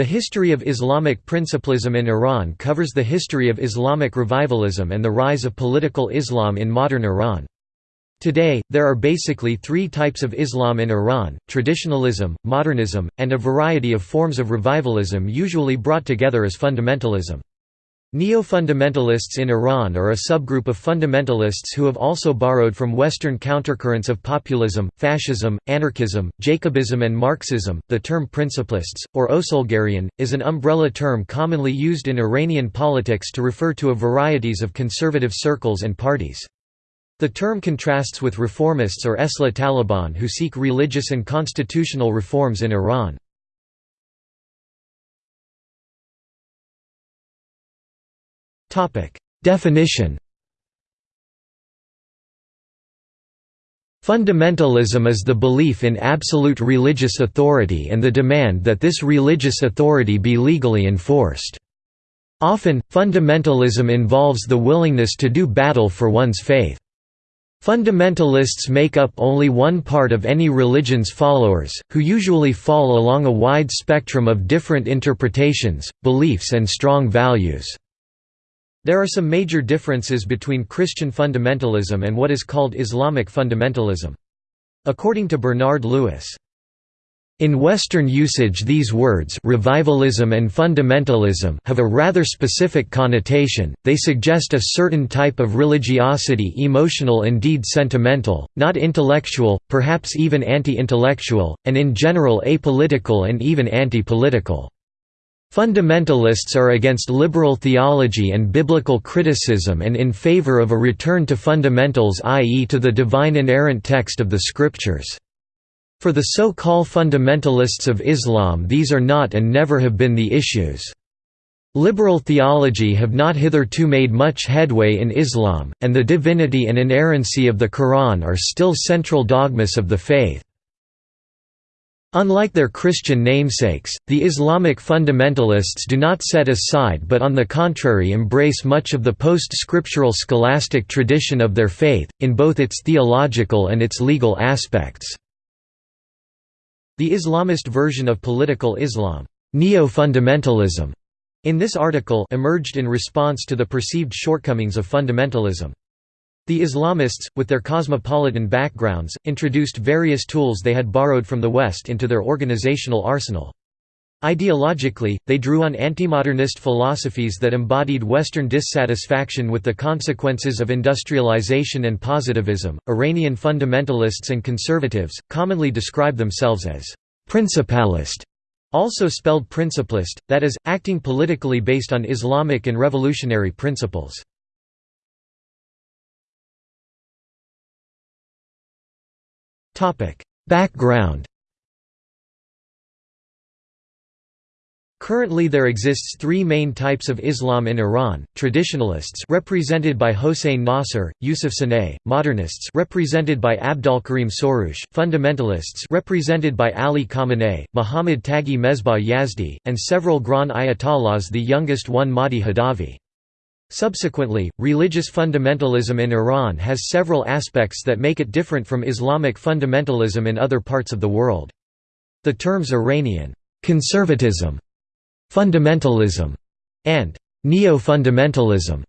The history of Islamic principlism in Iran covers the history of Islamic revivalism and the rise of political Islam in modern Iran. Today, there are basically three types of Islam in Iran, traditionalism, modernism, and a variety of forms of revivalism usually brought together as fundamentalism. Neo-fundamentalists in Iran are a subgroup of fundamentalists who have also borrowed from Western countercurrents of populism, fascism, anarchism, Jacobism and Marxism. The term principlists, or Osolgarian, is an umbrella term commonly used in Iranian politics to refer to a varieties of conservative circles and parties. The term contrasts with reformists or Esla Taliban who seek religious and constitutional reforms in Iran. Definition Fundamentalism is the belief in absolute religious authority and the demand that this religious authority be legally enforced. Often, fundamentalism involves the willingness to do battle for one's faith. Fundamentalists make up only one part of any religion's followers, who usually fall along a wide spectrum of different interpretations, beliefs and strong values. There are some major differences between Christian fundamentalism and what is called Islamic fundamentalism. According to Bernard Lewis, in Western usage these words revivalism and fundamentalism have a rather specific connotation, they suggest a certain type of religiosity emotional indeed sentimental, not intellectual, perhaps even anti-intellectual, and in general apolitical and even anti-political. Fundamentalists are against liberal theology and biblical criticism and in favor of a return to fundamentals i.e. to the divine inerrant text of the scriptures. For the so-called fundamentalists of Islam these are not and never have been the issues. Liberal theology have not hitherto made much headway in Islam, and the divinity and inerrancy of the Quran are still central dogmas of the faith. Unlike their Christian namesakes, the Islamic fundamentalists do not set aside but on the contrary embrace much of the post-scriptural scholastic tradition of their faith, in both its theological and its legal aspects. The Islamist version of political Islam, neo-fundamentalism, in this article emerged in response to the perceived shortcomings of fundamentalism. The Islamists, with their cosmopolitan backgrounds, introduced various tools they had borrowed from the West into their organizational arsenal. Ideologically, they drew on anti-modernist philosophies that embodied Western dissatisfaction with the consequences of industrialization and positivism. Iranian fundamentalists and conservatives commonly describe themselves as principalist, also spelled principlist, that is, acting politically based on Islamic and revolutionary principles. Background Currently there exists three main types of Islam in Iran, traditionalists represented by Hossein Nasr, Yusuf Sanei, modernists represented by Abdolkarim Soroush, fundamentalists represented by Ali Khamenei, Muhammad Taghi Mesbah Yazdi, and several Grand Ayatollahs the youngest one Mahdi Hadavi. Subsequently, religious fundamentalism in Iran has several aspects that make it different from Islamic fundamentalism in other parts of the world. The terms Iranian conservatism, fundamentalism, and neo-fundamentalism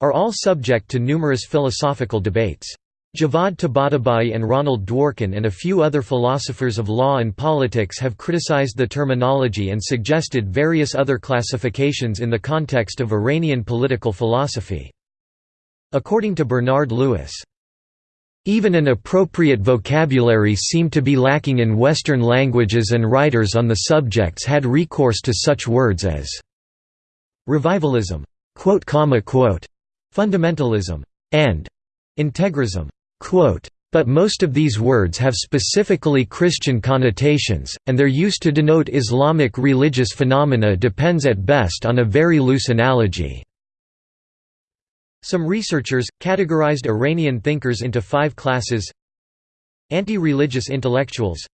are all subject to numerous philosophical debates. Javad Tabatabai and Ronald Dworkin and a few other philosophers of law and politics have criticized the terminology and suggested various other classifications in the context of Iranian political philosophy. According to Bernard Lewis, even an appropriate vocabulary seemed to be lacking in Western languages and writers on the subjects had recourse to such words as revivalism, fundamentalism, and integrism. But most of these words have specifically Christian connotations, and their use to denote Islamic religious phenomena depends at best on a very loose analogy. Some researchers, categorized Iranian thinkers into five classes Anti-religious intellectuals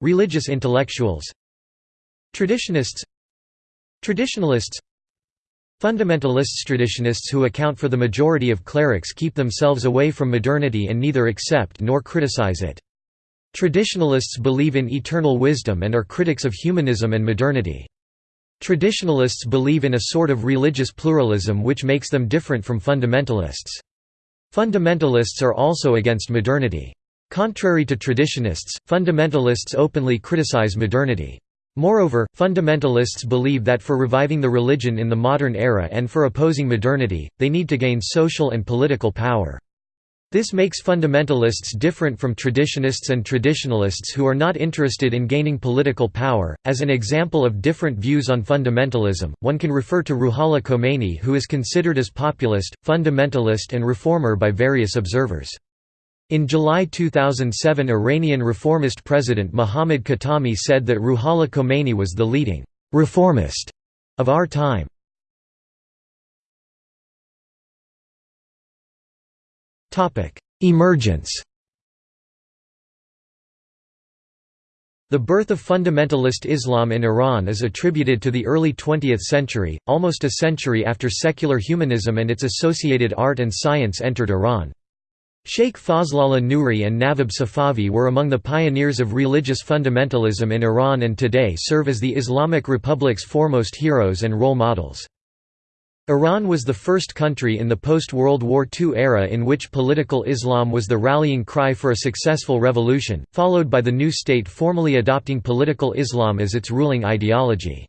Religious intellectuals Traditionists Traditionalists Fundamentalists Traditionists who account for the majority of clerics keep themselves away from modernity and neither accept nor criticize it. Traditionalists believe in eternal wisdom and are critics of humanism and modernity. Traditionalists believe in a sort of religious pluralism which makes them different from fundamentalists. Fundamentalists are also against modernity. Contrary to traditionists, fundamentalists openly criticize modernity. Moreover, fundamentalists believe that for reviving the religion in the modern era and for opposing modernity, they need to gain social and political power. This makes fundamentalists different from traditionists and traditionalists who are not interested in gaining political power. As an example of different views on fundamentalism, one can refer to Ruhollah Khomeini, who is considered as populist, fundamentalist, and reformer by various observers. In July 2007 Iranian reformist president Mohammad Khatami said that Ruhollah Khomeini was the leading «reformist» of our time. Emergence The birth of fundamentalist Islam in Iran is attributed to the early 20th century, almost a century after secular humanism and its associated art and science entered Iran. Sheikh Fazlollah Nuri and Navab Safavi were among the pioneers of religious fundamentalism in Iran and today serve as the Islamic Republic's foremost heroes and role models. Iran was the first country in the post-World War II era in which political Islam was the rallying cry for a successful revolution, followed by the new state formally adopting political Islam as its ruling ideology.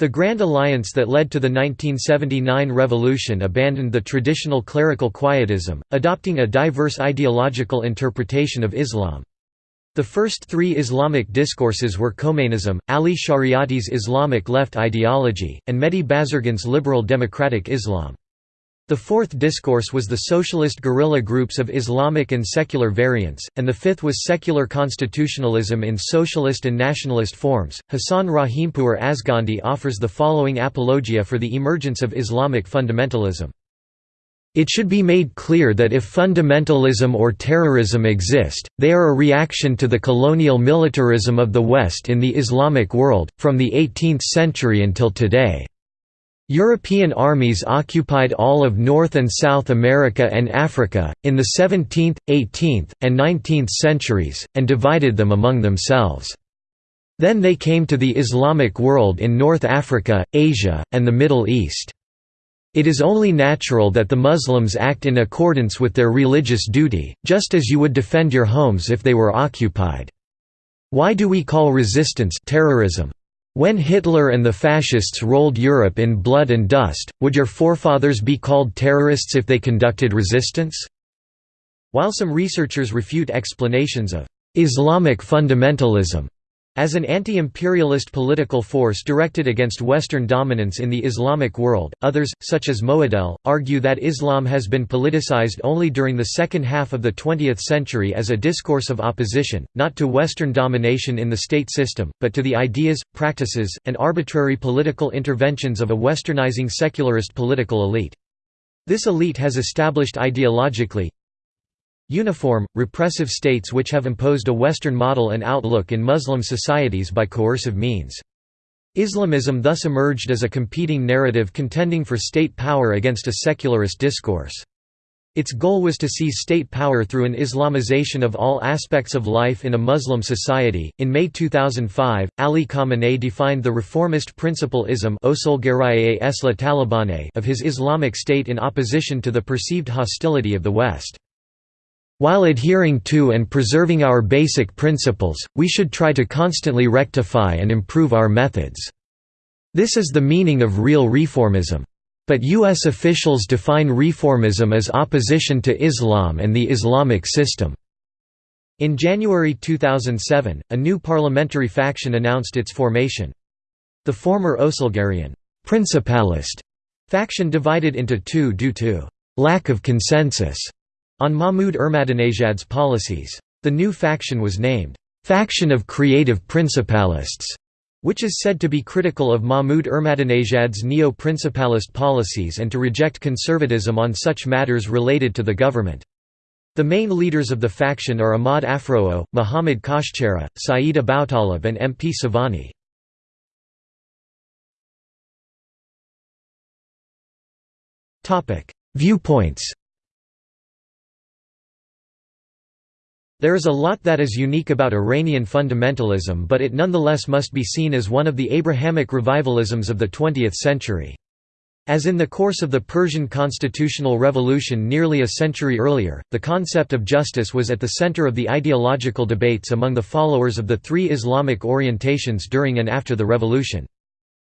The Grand Alliance that led to the 1979 revolution abandoned the traditional clerical quietism, adopting a diverse ideological interpretation of Islam. The first three Islamic discourses were Khomeinism, Ali Shariati's Islamic left ideology, and Mehdi Bazargan's liberal democratic Islam. The fourth discourse was the socialist guerrilla groups of Islamic and secular variants, and the fifth was secular constitutionalism in socialist and nationalist forms. Hassan Rahimpour Azghadi offers the following apologia for the emergence of Islamic fundamentalism. It should be made clear that if fundamentalism or terrorism exist, they are a reaction to the colonial militarism of the West in the Islamic world, from the 18th century until today. European armies occupied all of North and South America and Africa, in the 17th, 18th, and 19th centuries, and divided them among themselves. Then they came to the Islamic world in North Africa, Asia, and the Middle East. It is only natural that the Muslims act in accordance with their religious duty, just as you would defend your homes if they were occupied. Why do we call resistance terrorism? When Hitler and the fascists rolled Europe in blood and dust, would your forefathers be called terrorists if they conducted resistance? While some researchers refute explanations of Islamic fundamentalism as an anti-imperialist political force directed against Western dominance in the Islamic world, others, such as Moaddel, argue that Islam has been politicized only during the second half of the 20th century as a discourse of opposition, not to Western domination in the state system, but to the ideas, practices, and arbitrary political interventions of a westernizing secularist political elite. This elite has established ideologically, Uniform, repressive states which have imposed a Western model and outlook in Muslim societies by coercive means. Islamism thus emerged as a competing narrative contending for state power against a secularist discourse. Its goal was to seize state power through an Islamization of all aspects of life in a Muslim society. In May 2005, Ali Khamenei defined the reformist principle ism of his Islamic State in opposition to the perceived hostility of the West. While adhering to and preserving our basic principles, we should try to constantly rectify and improve our methods. This is the meaning of real reformism. But U.S. officials define reformism as opposition to Islam and the Islamic system. In January 2007, a new parliamentary faction announced its formation. The former Oselgarian principalist faction divided into two due to lack of consensus on Mahmoud Ahmadinejad's policies. The new faction was named, "'Faction of Creative Principalists' which is said to be critical of Mahmoud Ahmadinejad's neo-principalist policies and to reject conservatism on such matters related to the government. The main leaders of the faction are Ahmad Afroo, Muhammad Khoshchehreh, Saeed Aboutaleb and MP Savani. Viewpoints There is a lot that is unique about Iranian fundamentalism but it nonetheless must be seen as one of the Abrahamic revivalisms of the 20th century. As in the course of the Persian constitutional revolution nearly a century earlier, the concept of justice was at the center of the ideological debates among the followers of the three Islamic orientations during and after the revolution.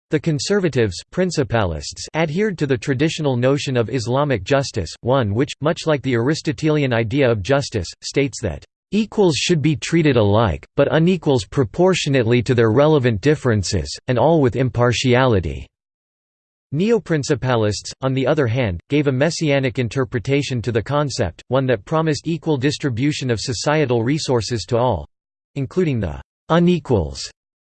The conservatives principalists adhered to the traditional notion of Islamic justice, one which, much like the Aristotelian idea of justice, states that Equals should be treated alike, but unequals proportionately to their relevant differences, and all with impartiality." Neoprincipalists, on the other hand, gave a messianic interpretation to the concept, one that promised equal distribution of societal resources to all—including the «unequals»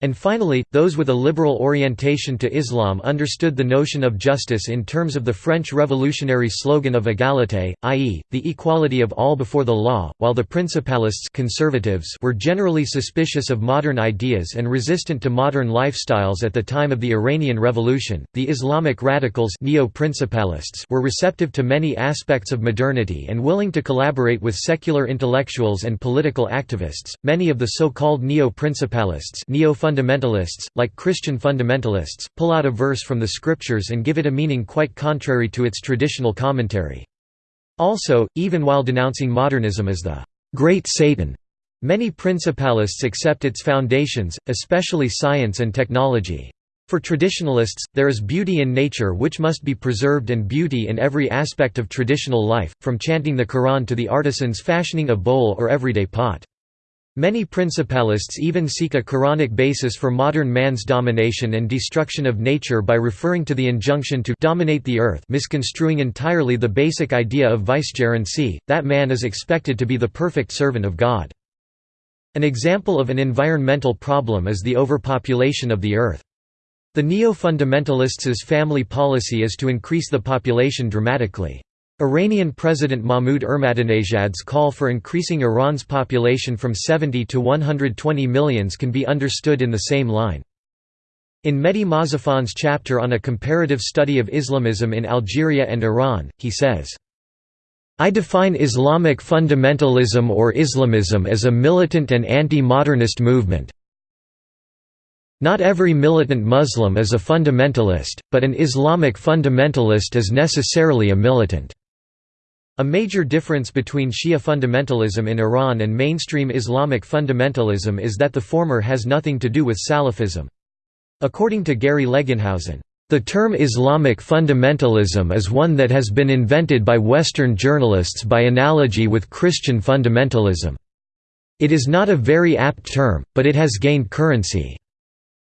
And finally, those with a liberal orientation to Islam understood the notion of justice in terms of the French revolutionary slogan of égalité, i.e., the equality of all before the law, while the principalists conservatives were generally suspicious of modern ideas and resistant to modern lifestyles at the time of the Iranian Revolution. The Islamic radicals neo-principalists were receptive to many aspects of modernity and willing to collaborate with secular intellectuals and political activists. Many of the so-called neo-principalists neo fundamentalists, like Christian fundamentalists, pull out a verse from the scriptures and give it a meaning quite contrary to its traditional commentary. Also, even while denouncing modernism as the «great Satan», many principalists accept its foundations, especially science and technology. For traditionalists, there is beauty in nature which must be preserved and beauty in every aspect of traditional life, from chanting the Quran to the artisans fashioning a bowl or everyday pot. Many principalists even seek a Quranic basis for modern man's domination and destruction of nature by referring to the injunction to dominate the earth misconstruing entirely the basic idea of vicegerency, that man is expected to be the perfect servant of God. An example of an environmental problem is the overpopulation of the earth. The neo-fundamentalists' family policy is to increase the population dramatically. Iranian President Mahmoud Ahmadinejad's call for increasing Iran's population from 70 to 120 millions can be understood in the same line. In Mehdi Mozaffari's chapter on a comparative study of Islamism in Algeria and Iran, he says, I define Islamic fundamentalism or Islamism as a militant and anti-modernist movement. Not every militant Muslim is a fundamentalist, but an Islamic fundamentalist is necessarily a militant. A major difference between Shia fundamentalism in Iran and mainstream Islamic fundamentalism is that the former has nothing to do with Salafism. According to Gary Legenhausen, the term Islamic fundamentalism is one that has been invented by Western journalists by analogy with Christian fundamentalism. It is not a very apt term, but it has gained currency.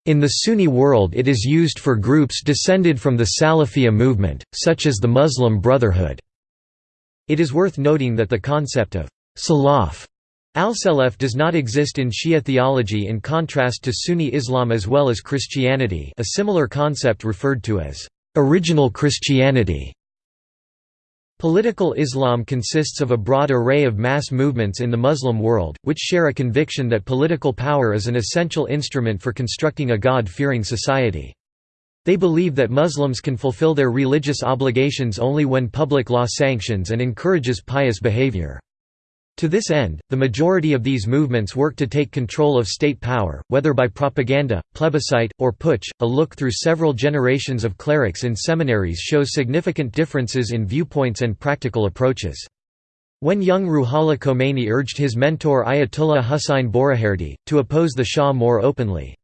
In the Sunni world it is used for groups descended from the Salafiyya movement, such as the Muslim Brotherhood. It is worth noting that the concept of salaf al-salaf does not exist in Shia theology in contrast to Sunni Islam as well as Christianity a similar concept referred to as original Christianity. Political Islam consists of a broad array of mass movements in the Muslim world, which share a conviction that political power is an essential instrument for constructing a God-fearing society. They believe that Muslims can fulfill their religious obligations only when public law sanctions and encourages pious behavior. To this end, the majority of these movements work to take control of state power, whether by propaganda, plebiscite, or putsch. A look through several generations of clerics in seminaries shows significant differences in viewpoints and practical approaches. When young Ruhollah Khomeini urged his mentor Ayatollah Hussein Boroujerdi, to oppose the Shah more openly.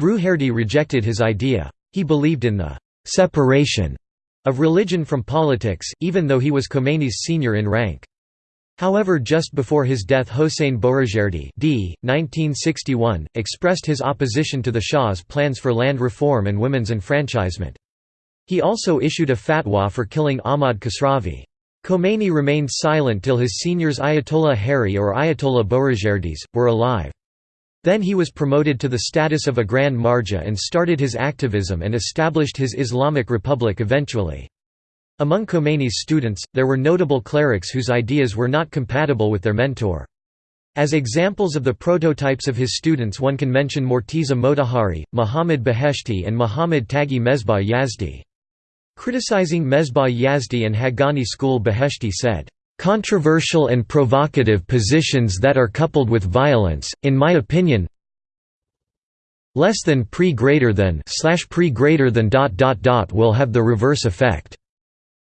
Boroujerdi rejected his idea. He believed in the «separation» of religion from politics, even though he was Khomeini's senior in rank. However just before his death Hossein Boroujerdi d. 1961, expressed his opposition to the Shah's plans for land reform and women's enfranchisement. He also issued a fatwa for killing Ahmad Kasravi. Khomeini remained silent till his seniors Ayatollah Haeri or Ayatollah Boroujerdi's, were alive. Then he was promoted to the status of a Grand Marja and started his activism and established his Islamic Republic eventually. Among Khomeini's students, there were notable clerics whose ideas were not compatible with their mentor. As examples of the prototypes of his students one can mention Morteza Motahhari, Muhammad Beheshti and Muhammad Taghi Mesbah Yazdi. Criticizing Mesbah Yazdi and Haqqani school Beheshti said, controversial and provocative positions that are coupled with violence, in my opinion less than pre greater than slash pre greater than dot dot dot will have the reverse effect.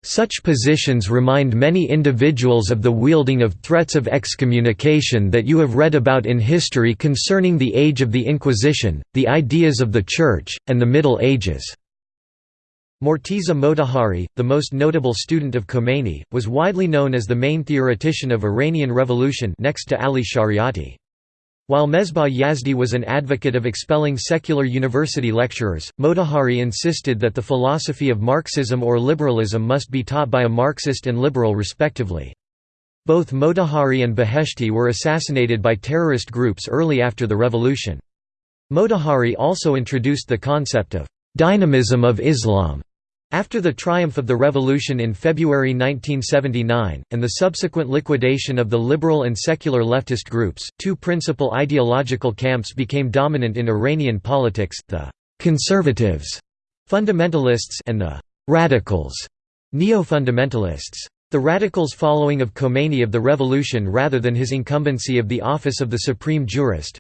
Such positions remind many individuals of the wielding of threats of excommunication that you have read about in history concerning the age of the Inquisition, the ideas of the Church, and the Middle Ages. Morteza Motahhari, the most notable student of Khomeini, was widely known as the main theoretician of Iranian revolution next to Ali Shariati. While Mesbah Yazdi was an advocate of expelling secular university lecturers, Motahhari insisted that the philosophy of Marxism or liberalism must be taught by a Marxist and liberal respectively. Both Motahhari and Beheshti were assassinated by terrorist groups early after the revolution. Motahhari also introduced the concept of «dynamism of Islam» After the triumph of the revolution in February 1979, and the subsequent liquidation of the liberal and secular leftist groups, two principal ideological camps became dominant in Iranian politics, the «conservatives» fundamentalists and the «radicals» neo-fundamentalists. The radicals following of Khomeini of the revolution rather than his incumbency of the office of the supreme jurist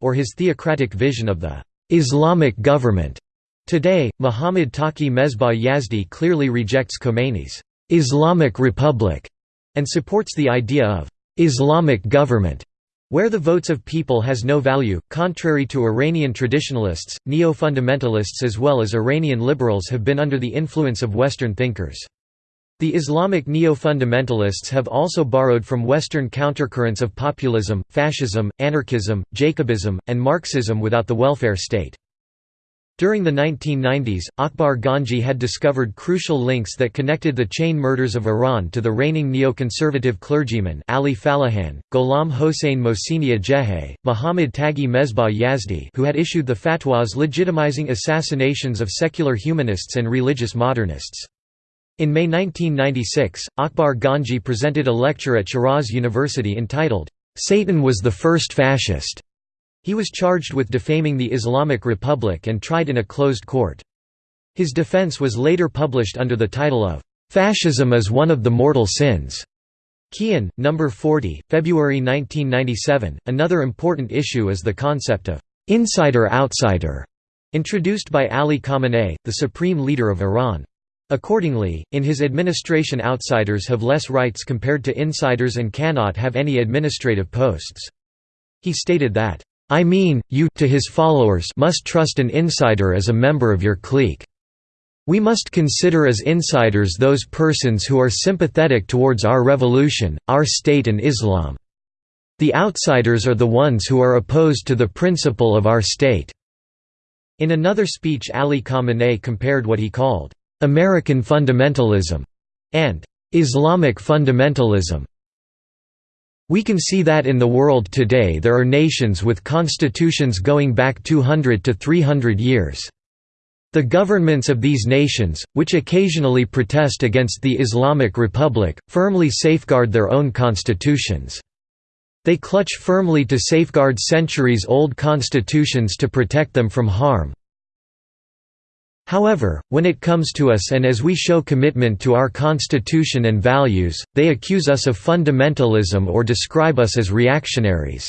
or his theocratic vision of the «Islamic government» Today, Muhammad Taqi Mesbah Yazdi clearly rejects Khomeini's Islamic Republic and supports the idea of Islamic government, where the votes of people has no value. Contrary to Iranian traditionalists, neo fundamentalists as well as Iranian liberals have been under the influence of Western thinkers. The Islamic neo-fundamentalists have also borrowed from Western countercurrents of populism, fascism, anarchism, Jacobism, and Marxism without the welfare state. During the 1990s, Akbar Ganji had discovered crucial links that connected the chain murders of Iran to the reigning neoconservative clergyman Ali Fallahian, Gholam Hossein Mohseni-Ejei, Muhammad Taghi Mesbah Yazdi who had issued the fatwas legitimizing assassinations of secular humanists and religious modernists. In May 1996, Akbar Ganji presented a lecture at Shiraz University entitled, "'Satan was the first fascist' He was charged with defaming the Islamic Republic and tried in a closed court. His defense was later published under the title of, "'Fascism is one of the mortal sins' Kian, No. 40, February 1997. Another important issue is the concept of insider-outsider, introduced by Ali Khamenei, the supreme leader of Iran. Accordingly, in his administration outsiders have less rights compared to insiders and cannot have any administrative posts. He stated that, I mean, you to his followers must trust an insider as a member of your clique. We must consider as insiders those persons who are sympathetic towards our revolution, our state and Islam. The outsiders are the ones who are opposed to the principle of our state." In another speech Ali Khamenei compared what he called, "...American fundamentalism," and "...Islamic fundamentalism." We can see that in the world today there are nations with constitutions going back 200 to 300 years. The governments of these nations, which occasionally protest against the Islamic Republic, firmly safeguard their own constitutions. They clutch firmly to safeguard centuries-old constitutions to protect them from harm, However, when it comes to us and as we show commitment to our constitution and values, they accuse us of fundamentalism or describe us as reactionaries.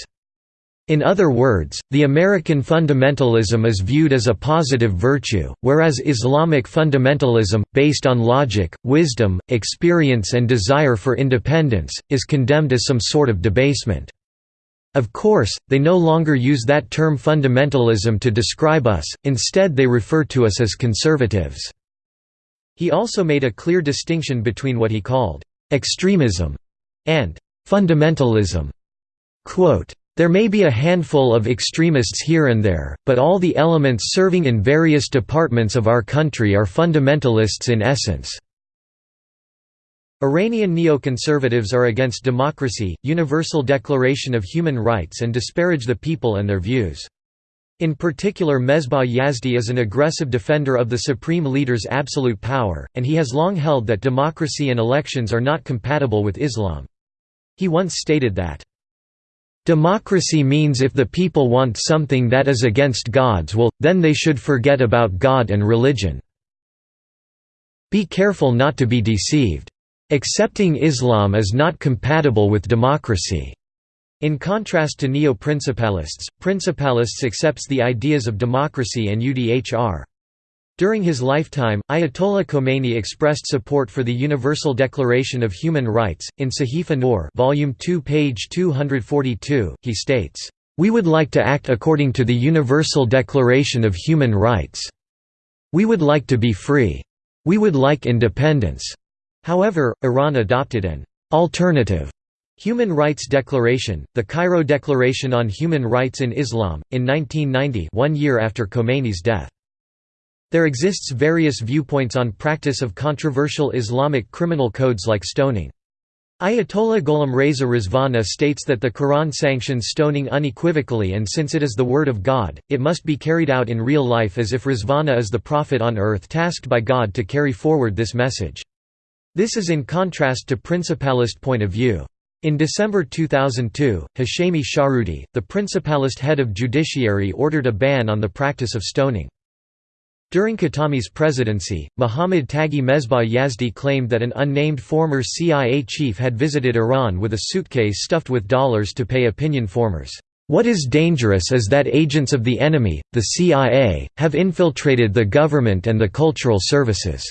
In other words, the American fundamentalism is viewed as a positive virtue, whereas Islamic fundamentalism, based on logic, wisdom, experience and desire for independence, is condemned as some sort of debasement. Of course, they no longer use that term fundamentalism to describe us, instead they refer to us as conservatives. He also made a clear distinction between what he called extremism and fundamentalism. Quote, there may be a handful of extremists here and there, but all the elements serving in various departments of our country are fundamentalists in essence. Iranian neoconservatives are against democracy, Universal Declaration of Human Rights and disparage the people and their views. In particular Mesbah Yazdi is an aggressive defender of the supreme leader's absolute power, and he has long held that democracy and elections are not compatible with Islam. He once stated that, "...democracy means if the people want something that is against God's will, then they should forget about God and religion. Be careful not to be deceived." "...accepting Islam is not compatible with democracy." In contrast to neo-principalists, principalists accepts the ideas of democracy and UDHR. During his lifetime, Ayatollah Khomeini expressed support for the Universal Declaration of Human Rights. In Sahifa Noor, volume 2, page 242, he states, "We would like to act according to the Universal Declaration of Human Rights. We would like to be free. We would like independence." However, Iran adopted an alternative Human Rights Declaration, the Cairo Declaration on Human Rights in Islam, in 1990 one year after Khomeini's death. There exists various viewpoints on practice of controversial Islamic criminal codes like stoning. Ayatollah Gholam Reza Rizvana states that the Quran sanctions stoning unequivocally and since it is the word of God, it must be carried out in real life as if Rizvana is the prophet on earth tasked by God to carry forward this message. This is in contrast to principalist point of view. In December 2002, Hashemi Shahroudi, the principalist head of judiciary ordered a ban on the practice of stoning. During Khatami's presidency, Mohammad Taghi Mesbah Yazdi claimed that an unnamed former CIA chief had visited Iran with a suitcase stuffed with dollars to pay opinion formers. What is dangerous is that agents of the enemy, the CIA, have infiltrated the government and the cultural services."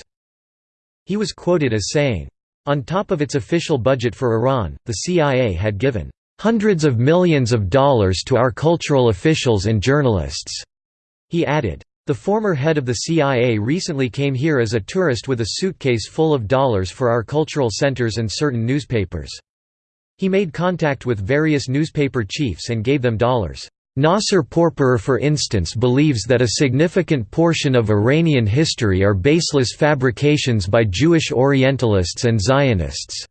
He was quoted as saying, On top of its official budget for Iran, the CIA had given, "...hundreds of millions of dollars to our cultural officials and journalists." He added, the former head of the CIA recently came here as a tourist with a suitcase full of dollars for our cultural centers and certain newspapers. He made contact with various newspaper chiefs and gave them dollars. Nasser Pourpirar for instance believes that a significant portion of Iranian history are baseless fabrications by Jewish Orientalists and Zionists.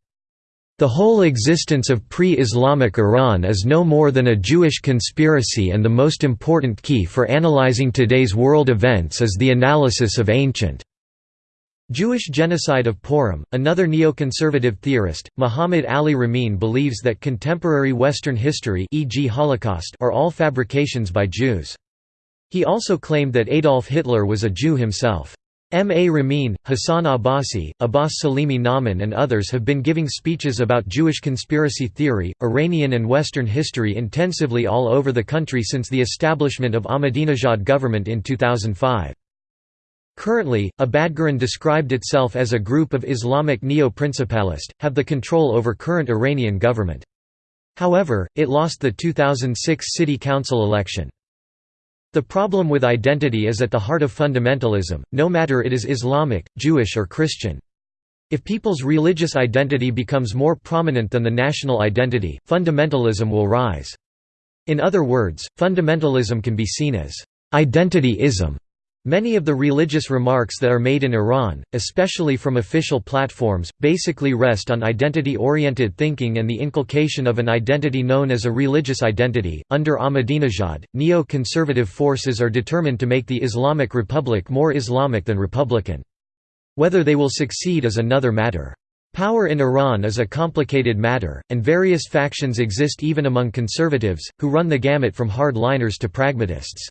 The whole existence of pre-Islamic Iran is no more than a Jewish conspiracy and the most important key for analyzing today's world events is the analysis of ancient Jewish genocide of Purim. Another neoconservative theorist, Muhammad Ali Ramin believes that contemporary Western history e.g. Holocaust are all fabrications by Jews. He also claimed that Adolf Hitler was a Jew himself. M. A. Ramin, Hassan Abbasi, Abbas Salimi Namin and others have been giving speeches about Jewish conspiracy theory, Iranian and Western history intensively all over the country since the establishment of Ahmadinejad government in 2005. Currently, Abadgaran described itself as a group of Islamic neo-principalist, have the control over current Iranian government. However, it lost the 2006 city council election. The problem with identity is at the heart of fundamentalism, no matter it is Islamic, Jewish or Christian. If people's religious identity becomes more prominent than the national identity, fundamentalism will rise. In other words, fundamentalism can be seen as identity-ism, Many of the religious remarks that are made in Iran, especially from official platforms, basically rest on identity-oriented thinking and the inculcation of an identity known as a religious identity. Under Ahmadinejad, neo-conservative forces are determined to make the Islamic Republic more Islamic than Republican. Whether they will succeed is another matter. Power in Iran is a complicated matter, and various factions exist even among conservatives, who run the gamut from hard-liners to pragmatists.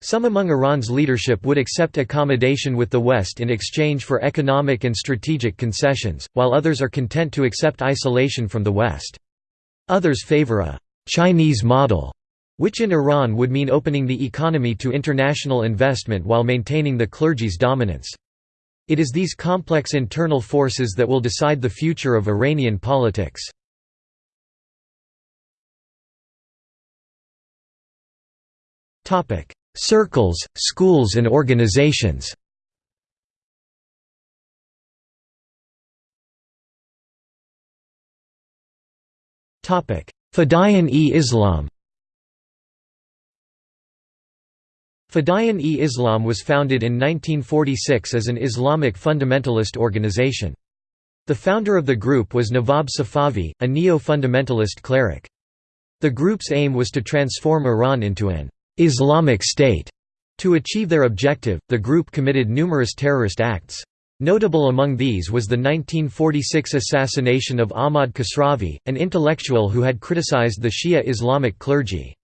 Some among Iran's leadership would accept accommodation with the West in exchange for economic and strategic concessions, while others are content to accept isolation from the West. Others favor a «Chinese model», which in Iran would mean opening the economy to international investment while maintaining the clergy's dominance. It is these complex internal forces that will decide the future of Iranian politics. Topic: Circles, schools and organizations Fadayan-e-Islam Fadayan-e-Islam was founded in 1946 as an Islamic fundamentalist organization. The founder of the group was Nawab Safavi, a neo-fundamentalist cleric. The group's aim was to transform Iran into an Islamic State. To achieve their objective, the group committed numerous terrorist acts. Notable among these was the 1946 assassination of Ahmad Kasravi, an intellectual who had criticized the Shia Islamic clergy.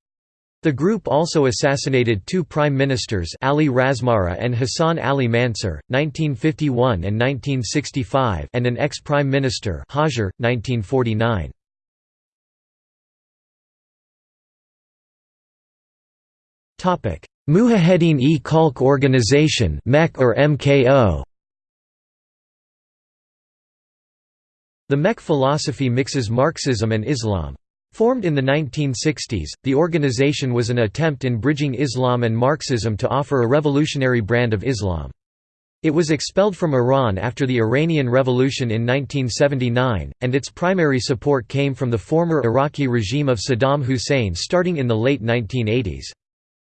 The group also assassinated two prime ministers Ali Razmara and Hassan Ali Mansur, 1951 and 1965 and an ex-prime minister Hazhir, 1949. Mujahedin-e Khalq Organization or MKO The MEK philosophy mixes Marxism and Islam. Formed in the 1960s, the organization was an attempt in bridging Islam and Marxism to offer a revolutionary brand of Islam. It was expelled from Iran after the Iranian Revolution in 1979, and its primary support came from the former Iraqi regime of Saddam Hussein starting in the late 1980s.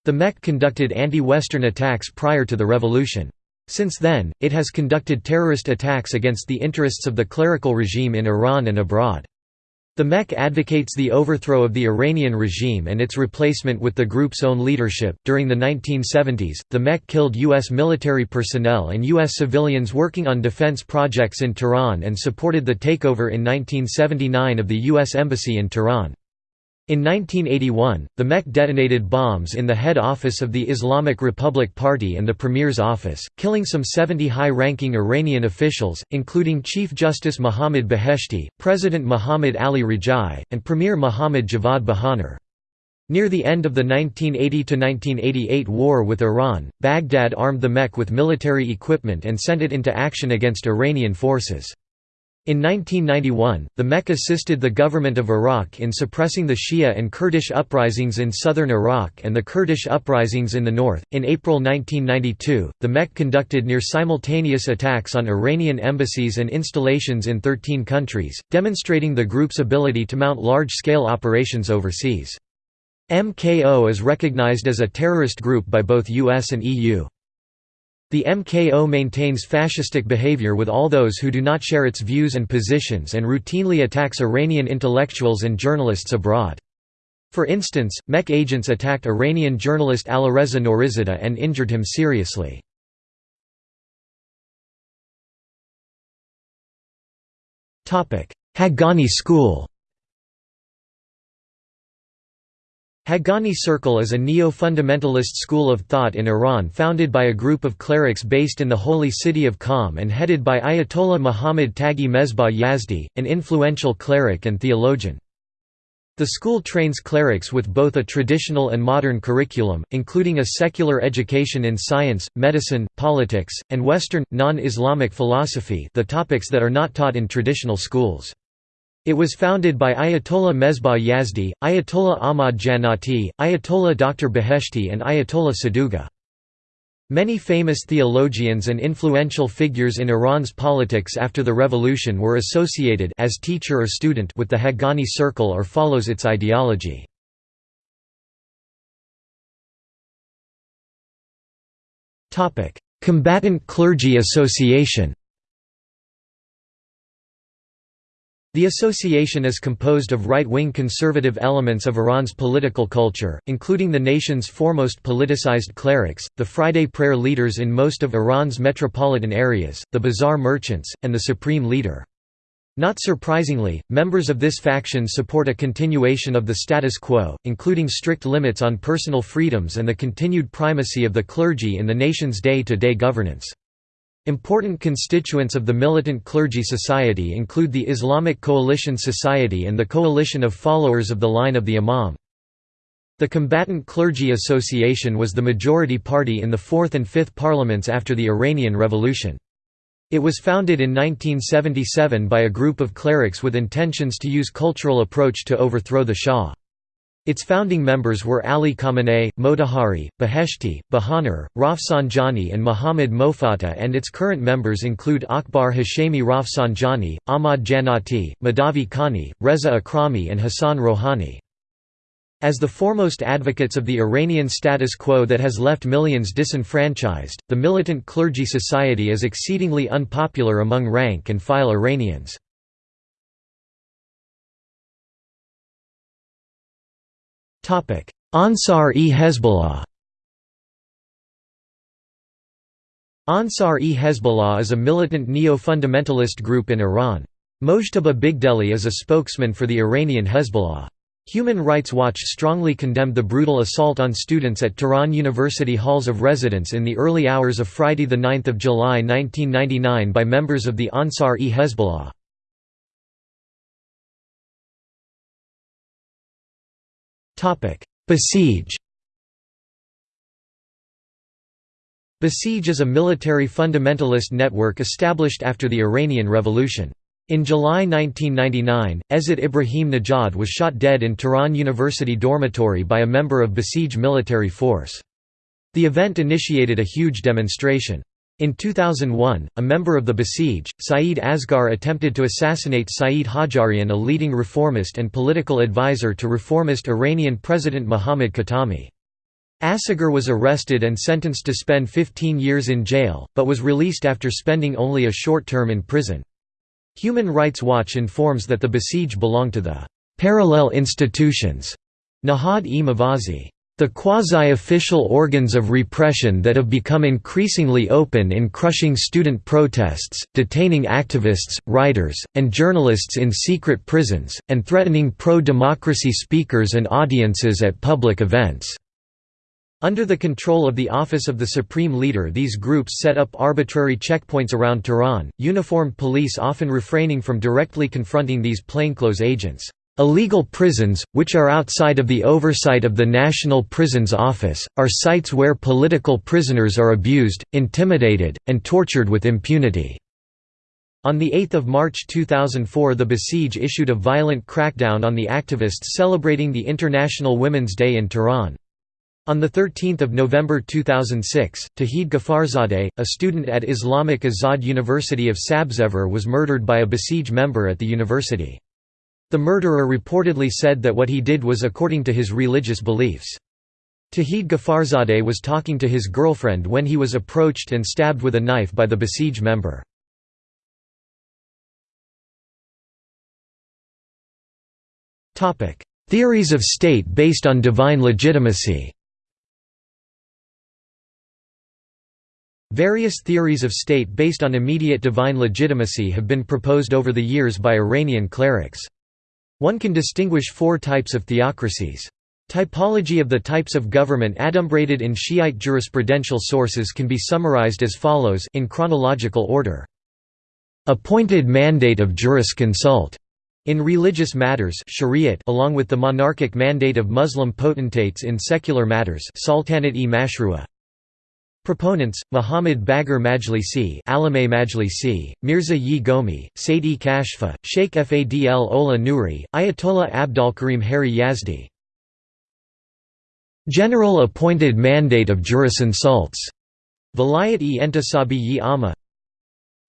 The MEK conducted anti-Western attacks prior to the revolution. Since then, it has conducted terrorist attacks against the interests of the clerical regime in Iran and abroad. The MEK advocates the overthrow of the Iranian regime and its replacement with the group's own leadership. During the 1970s, the MEK killed U.S. military personnel and U.S. civilians working on defense projects in Tehran and supported the takeover in 1979 of the U.S. Embassy in Tehran. In 1981, the MEK detonated bombs in the head office of the Islamic Republic Party and the Premier's office, killing some 70 high-ranking Iranian officials, including Chief Justice Mohammad Beheshti, President Mohammad Ali Rajai, and Premier Mohammad Javad Bahonar. Near the end of the 1980–1988 war with Iran, Baghdad armed the MEK with military equipment and sent it into action against Iranian forces. In 1991, the MEK assisted the government of Iraq in suppressing the Shia and Kurdish uprisings in southern Iraq and the Kurdish uprisings in the north. In April 1992, the MEK conducted near simultaneous attacks on Iranian embassies and installations in 13 countries, demonstrating the group's ability to mount large scale operations overseas. MKO is recognized as a terrorist group by both US and EU. The MKO maintains fascistic behavior with all those who do not share its views and positions and routinely attacks Iranian intellectuals and journalists abroad. For instance, MEK agents attacked Iranian journalist Alireza Nourizadeh and injured him seriously. Haqqani School Haqqani Circle is a neo-fundamentalist school of thought in Iran founded by a group of clerics based in the holy city of Qom and headed by Ayatollah Muhammad Taghi Mesbah Yazdi, an influential cleric and theologian. The school trains clerics with both a traditional and modern curriculum, including a secular education in science, medicine, politics, and Western, non-Islamic philosophy the topics that are not taught in traditional schools. It was founded by Ayatollah Mesbah Yazdi, Ayatollah Ahmad Jannati, Ayatollah Dr. Beheshti and Ayatollah Saduga. Many famous theologians and influential figures in Iran's politics after the revolution were associated as teacher or student with the Haqqani circle or follows its ideology. Combatant Clergy Association The association is composed of right-wing conservative elements of Iran's political culture, including the nation's foremost politicized clerics, the Friday prayer leaders in most of Iran's metropolitan areas, the bazaar merchants, and the supreme leader. Not surprisingly, members of this faction support a continuation of the status quo, including strict limits on personal freedoms and the continued primacy of the clergy in the nation's day-to-day -day governance. Important constituents of the Militant Clergy Society include the Islamic Coalition Society and the Coalition of Followers of the Line of the Imam. The Combatant Clergy Association was the majority party in the fourth and fifth parliaments after the Iranian Revolution. It was founded in 1977 by a group of clerics with intentions to use cultural approach to overthrow the Shah. Its founding members were Ali Khamenei, Motahari, Beheshti, Bahonar, Rafsanjani and Muhammad Mofatteh and its current members include Akbar Hashemi Rafsanjani, Ahmad Jannati, Mahdavi Kani, Reza Akrami and Hassan Rouhani. As the foremost advocates of the Iranian status quo that has left millions disenfranchised, the militant clergy society is exceedingly unpopular among rank-and-file Iranians. Ansar-e-Hezbollah Ansar-e-Hezbollah is a militant neo-fundamentalist group in Iran. Mojtaba Bigdeli is a spokesman for the Iranian Hezbollah. Human Rights Watch strongly condemned the brutal assault on students at Tehran University halls of residence in the early hours of Friday 9 July 1999 by members of the Ansar-e-Hezbollah. Basij Basij is a military fundamentalist network established after the Iranian Revolution. In July 1999, Ezat Ibrahim Najad was shot dead in Tehran University dormitory by a member of Basij military force. The event initiated a huge demonstration. In 2001, a member of the Basij, Saeed Asghar attempted to assassinate Saeed Hajjarian a leading reformist and political advisor to reformist Iranian President Mohammad Khatami. Asghar was arrested and sentenced to spend 15 years in jail, but was released after spending only a short term in prison. Human Rights Watch informs that the Basij belong to the «parallel institutions» Nahad-e the quasi-official organs of repression that have become increasingly open in crushing student protests, detaining activists, writers, and journalists in secret prisons, and threatening pro-democracy speakers and audiences at public events. Under the control of the Office of the Supreme Leader these groups set up arbitrary checkpoints around Tehran, uniformed police often refraining from directly confronting these plainclothes agents. Illegal prisons, which are outside of the oversight of the National Prisons Office, are sites where political prisoners are abused, intimidated, and tortured with impunity. On 8 March 2004 the Basij issued a violent crackdown on the activists celebrating the International Women's Day in Tehran. On 13 November 2006, Tahid Ghafarzadeh, a student at Islamic Azad University of Sabzevar was murdered by a Basij member at the university. The murderer reportedly said that what he did was according to his religious beliefs. Tahid Ghafarzadeh was talking to his girlfriend when he was approached and stabbed with a knife by the Basij member. Theories of state based on divine legitimacy Various theories of state based on immediate divine legitimacy have been proposed over the years by Iranian clerics. One can distinguish four types of theocracies. Typology of the types of government adumbrated in Shiite jurisprudential sources can be summarized as follows in chronological order. Appointed mandate of jurisconsult in religious matters shariat along with the monarchic mandate of Muslim potentates in secular matters sultanate-e-mashru'a Proponents: Muhammad Baghir Majlisi, Alameh Majlisi, Mirza Yi Gomi, Saidi Kashfa, Sheikh Fadl Ola Nouri, Ayatollah Abdolkarim Haeri Yazdi. General appointed mandate of jurisconsults. Vilayat-e Entisabi yi Amma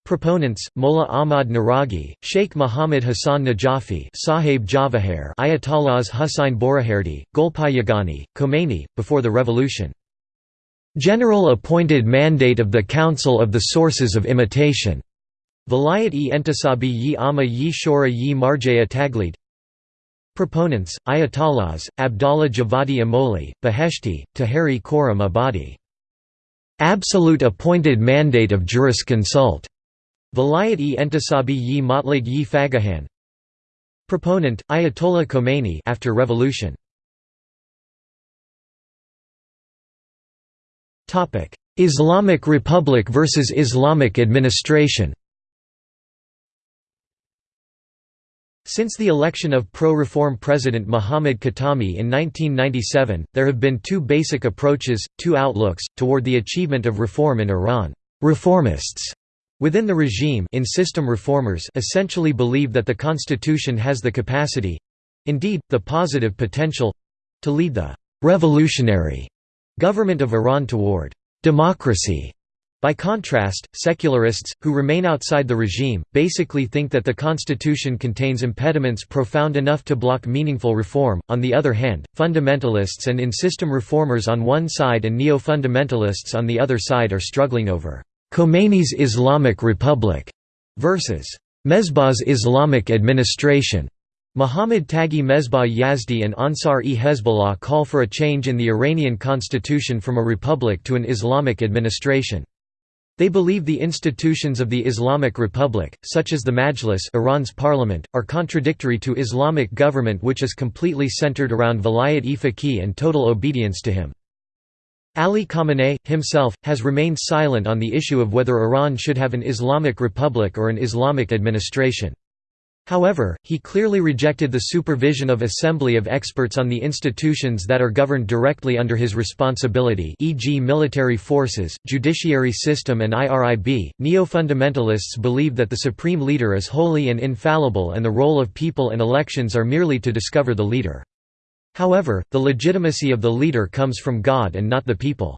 Proponents: Mullah Ahmad Naraghi, Sheikh Muhammad Hassan Najafi, Sahib Javahir, Ayatollahs Hussain Borujerdi, Golpayagani, Khomeini, before the revolution. General appointed mandate of the Council of the Sources of Imitation. Vilayat-e Entisabi yi Amma yi Shora yi Marjaya Taglid Proponents, Ayatollahs, Abdallah Javadi Amoli, Beheshti, Taheri Khorram Abadi. Absolute appointed mandate of jurisconsult. Vilayat-e Entisabi yi Motlag yi Fagahan Proponent, Ayatollah Khomeini after revolution. Islamic Republic versus Islamic administration Since the election of pro-reform President Mohammad Khatami in 1997, there have been two basic approaches, two outlooks, toward the achievement of reform in Iran. Reformists within the regime in system reformers essentially believe that the constitution has the capacity—indeed, the positive potential—to lead the «revolutionary» Government of Iran toward democracy. By contrast, secularists, who remain outside the regime, basically think that the constitution contains impediments profound enough to block meaningful reform. On the other hand, fundamentalists and in-system reformers on one side and neo-fundamentalists on the other side are struggling over Khomeini's Islamic Republic versus Mesbah's Islamic administration. Muhammad Taghi Mesbah Yazdi and Ansar-e-Hezbollah call for a change in the Iranian constitution from a republic to an Islamic administration. They believe the institutions of the Islamic Republic, such as the Majlis Iran's parliament, are contradictory to Islamic government which is completely centered around Vilayat-e-Faqih and total obedience to him. Ali Khamenei, himself, has remained silent on the issue of whether Iran should have an Islamic Republic or an Islamic administration. However, he clearly rejected the supervision of assembly of experts on the institutions that are governed directly under his responsibility e.g. military forces, judiciary system and IRIB. Neo-fundamentalists believe that the supreme leader is holy and infallible and the role of people and elections are merely to discover the leader. However, the legitimacy of the leader comes from God and not the people.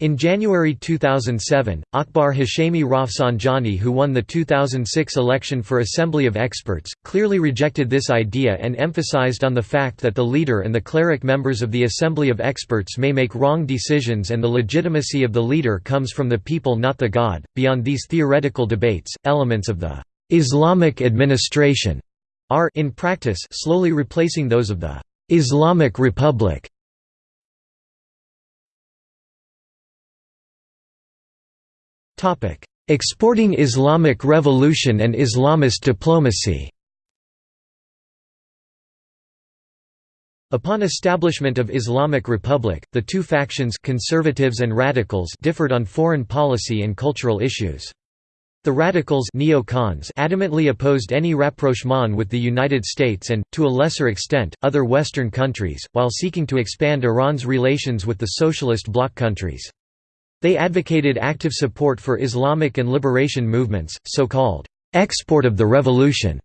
In January 2007, Akbar Hashemi Rafsanjani who won the 2006 election for Assembly of Experts, clearly rejected this idea and emphasized on the fact that the leader and the cleric members of the Assembly of Experts may make wrong decisions and the legitimacy of the leader comes from the people not the God. Beyond these theoretical debates, elements of the Islamic administration are in practice slowly replacing those of the Islamic Republic. Exporting Islamic Revolution and Islamist diplomacy Upon establishment of Islamic Republic, the two factions conservatives and radicals differed on foreign policy and cultural issues. The radicals neocons adamantly opposed any rapprochement with the United States and, to a lesser extent, other Western countries, while seeking to expand Iran's relations with the socialist bloc countries. They advocated active support for Islamic and liberation movements, so-called export of the revolution,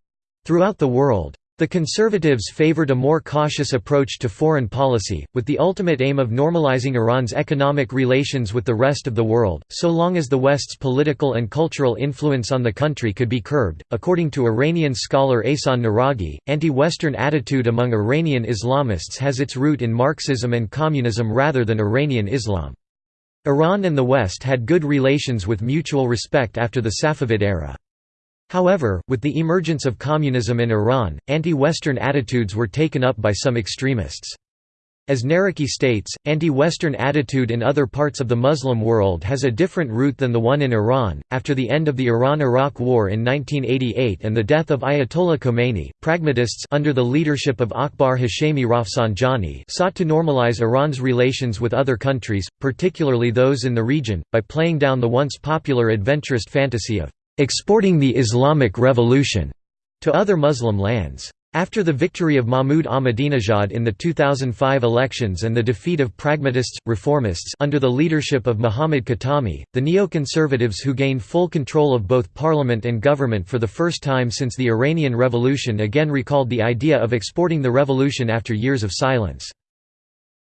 throughout the world. The conservatives favored a more cautious approach to foreign policy, with the ultimate aim of normalizing Iran's economic relations with the rest of the world, so long as the West's political and cultural influence on the country could be curbed. According to Iranian scholar Ehsan Naraghi, anti-Western attitude among Iranian Islamists has its root in Marxism and communism rather than Iranian Islam. Iran and the West had good relations with mutual respect after the Safavid era. However, with the emergence of communism in Iran, anti-Western attitudes were taken up by some extremists. As Naraghi states, anti-Western attitude in other parts of the Muslim world has a different root than the one in Iran. After the end of the Iran-Iraq War in 1988 and the death of Ayatollah Khomeini, pragmatists under the leadership of Akbar Hashemi Rafsanjani sought to normalize Iran's relations with other countries, particularly those in the region, by playing down the once popular adventurist fantasy of exporting the Islamic Revolution to other Muslim lands. After the victory of Mahmoud Ahmadinejad in the 2005 elections and the defeat of pragmatists, reformists under the leadership of Mohammad Khatami, the neoconservatives who gained full control of both parliament and government for the first time since the Iranian Revolution again recalled the idea of exporting the revolution after years of silence.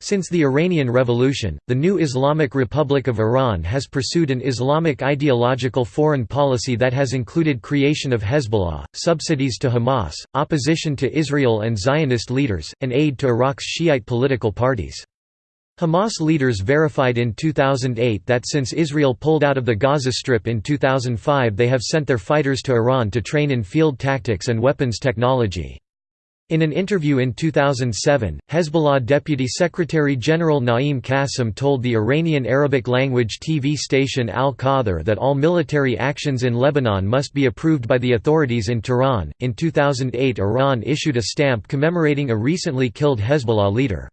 Since the Iranian Revolution, the new Islamic Republic of Iran has pursued an Islamic ideological foreign policy that has included creation of Hezbollah, subsidies to Hamas, opposition to Israel and Zionist leaders, and aid to Iraq's Shiite political parties. Hamas leaders verified in 2008 that since Israel pulled out of the Gaza Strip in 2005 they have sent their fighters to Iran to train in field tactics and weapons technology. In an interview in 2007, Hezbollah Deputy Secretary-General Naim Qassem told the Iranian Arabic-language TV station Al-Qadr that all military actions in Lebanon must be approved by the authorities in Tehran. In 2008 Iran issued a stamp commemorating a recently killed Hezbollah leader.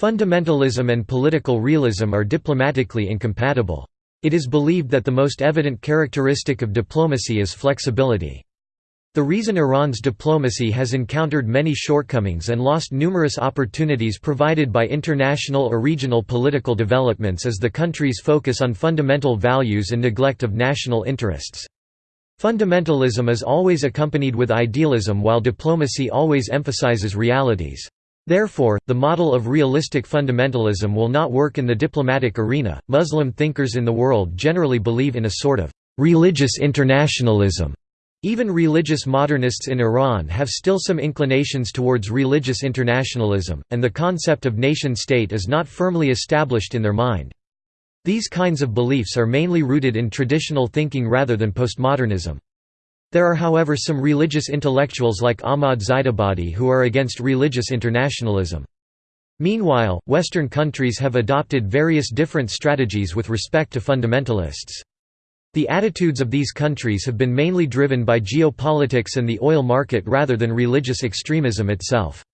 Fundamentalism and political realism are diplomatically incompatible. It is believed that the most evident characteristic of diplomacy is flexibility. The reason Iran's diplomacy has encountered many shortcomings and lost numerous opportunities provided by international or regional political developments is the country's focus on fundamental values and neglect of national interests. Fundamentalism is always accompanied with idealism while diplomacy always emphasizes realities. Therefore, the model of realistic fundamentalism will not work in the diplomatic arena. Muslim thinkers in the world generally believe in a sort of religious internationalism even religious modernists in Iran have still some inclinations towards religious internationalism, and the concept of nation-state is not firmly established in their mind. These kinds of beliefs are mainly rooted in traditional thinking rather than postmodernism. There are however some religious intellectuals like Ahmad Zaidabadi who are against religious internationalism. Meanwhile, Western countries have adopted various different strategies with respect to fundamentalists. The attitudes of these countries have been mainly driven by geopolitics and the oil market rather than religious extremism itself.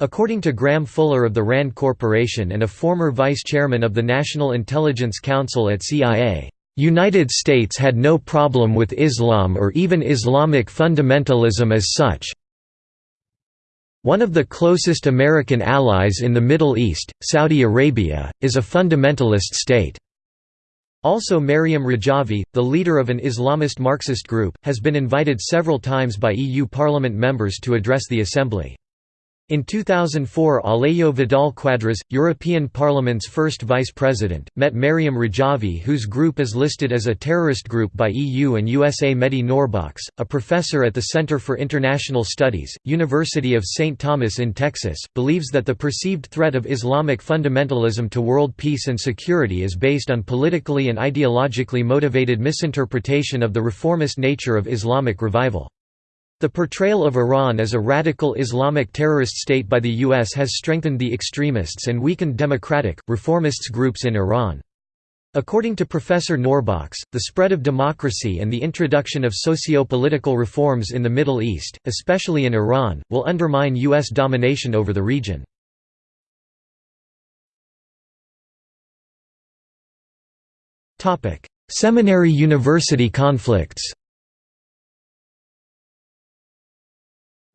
According to Graham Fuller of the RAND Corporation and a former vice chairman of the National Intelligence Council at CIA, "...United States had no problem with Islam or even Islamic fundamentalism as such, one of the closest American allies in the Middle East, Saudi Arabia, is a fundamentalist state. Also Maryam Rajavi, the leader of an Islamist Marxist group, has been invited several times by EU Parliament members to address the Assembly. In 2004 Alejo Vidal Quadras, European Parliament's first vice president, met Maryam Rajavi whose group is listed as a terrorist group by EU and USA Mehdi Nourbakhsh, a professor at the Center for International Studies, University of St. Thomas in Texas, believes that the perceived threat of Islamic fundamentalism to world peace and security is based on politically and ideologically motivated misinterpretation of the reformist nature of Islamic revival. The portrayal of Iran as a radical Islamic terrorist state by the U.S. has strengthened the extremists and weakened democratic, reformists groups in Iran. According to Professor Nourbakhsh, the spread of democracy and the introduction of socio-political reforms in the Middle East, especially in Iran, will undermine U.S. domination over the region. Seminary-university conflicts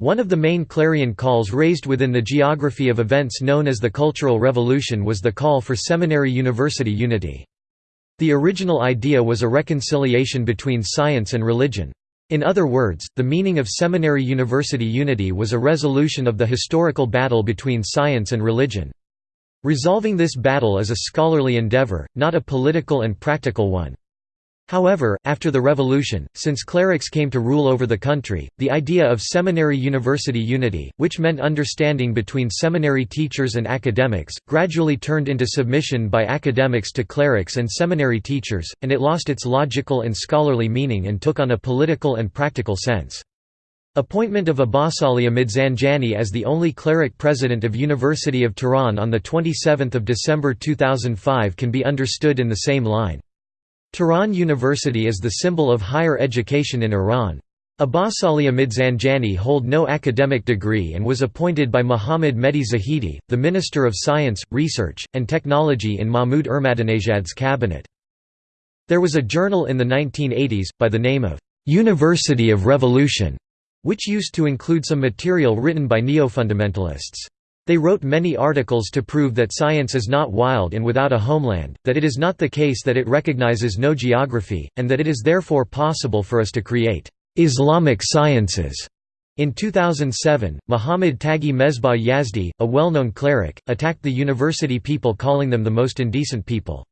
One of the main clarion calls raised within the geography of events known as the Cultural Revolution was the call for seminary-university unity. The original idea was a reconciliation between science and religion. In other words, the meaning of seminary-university unity was a resolution of the historical battle between science and religion. Resolving this battle is a scholarly endeavor, not a political and practical one. However, after the revolution, since clerics came to rule over the country, the idea of seminary-university unity, which meant understanding between seminary teachers and academics, gradually turned into submission by academics to clerics and seminary teachers, and it lost its logical and scholarly meaning and took on a political and practical sense. Appointment of Abbasali Amid Zanjani as the only cleric president of University of Tehran on 27 December 2005 can be understood in the same line. Tehran University is the symbol of higher education in Iran. Abbasali Amid Zanjani hold no academic degree and was appointed by Mohammad Mehdi Zahidi, the Minister of Science, Research, and Technology in Mahmoud Ahmadinejad's cabinet. There was a journal in the 1980s, by the name of «University of Revolution», which used to include some material written by neo-fundamentalists. They wrote many articles to prove that science is not wild and without a homeland, that it is not the case that it recognizes no geography, and that it is therefore possible for us to create Islamic sciences. In 2007, Muhammad Taghi Mesbah Yazdi, a well-known cleric, attacked the university people calling them the most indecent people.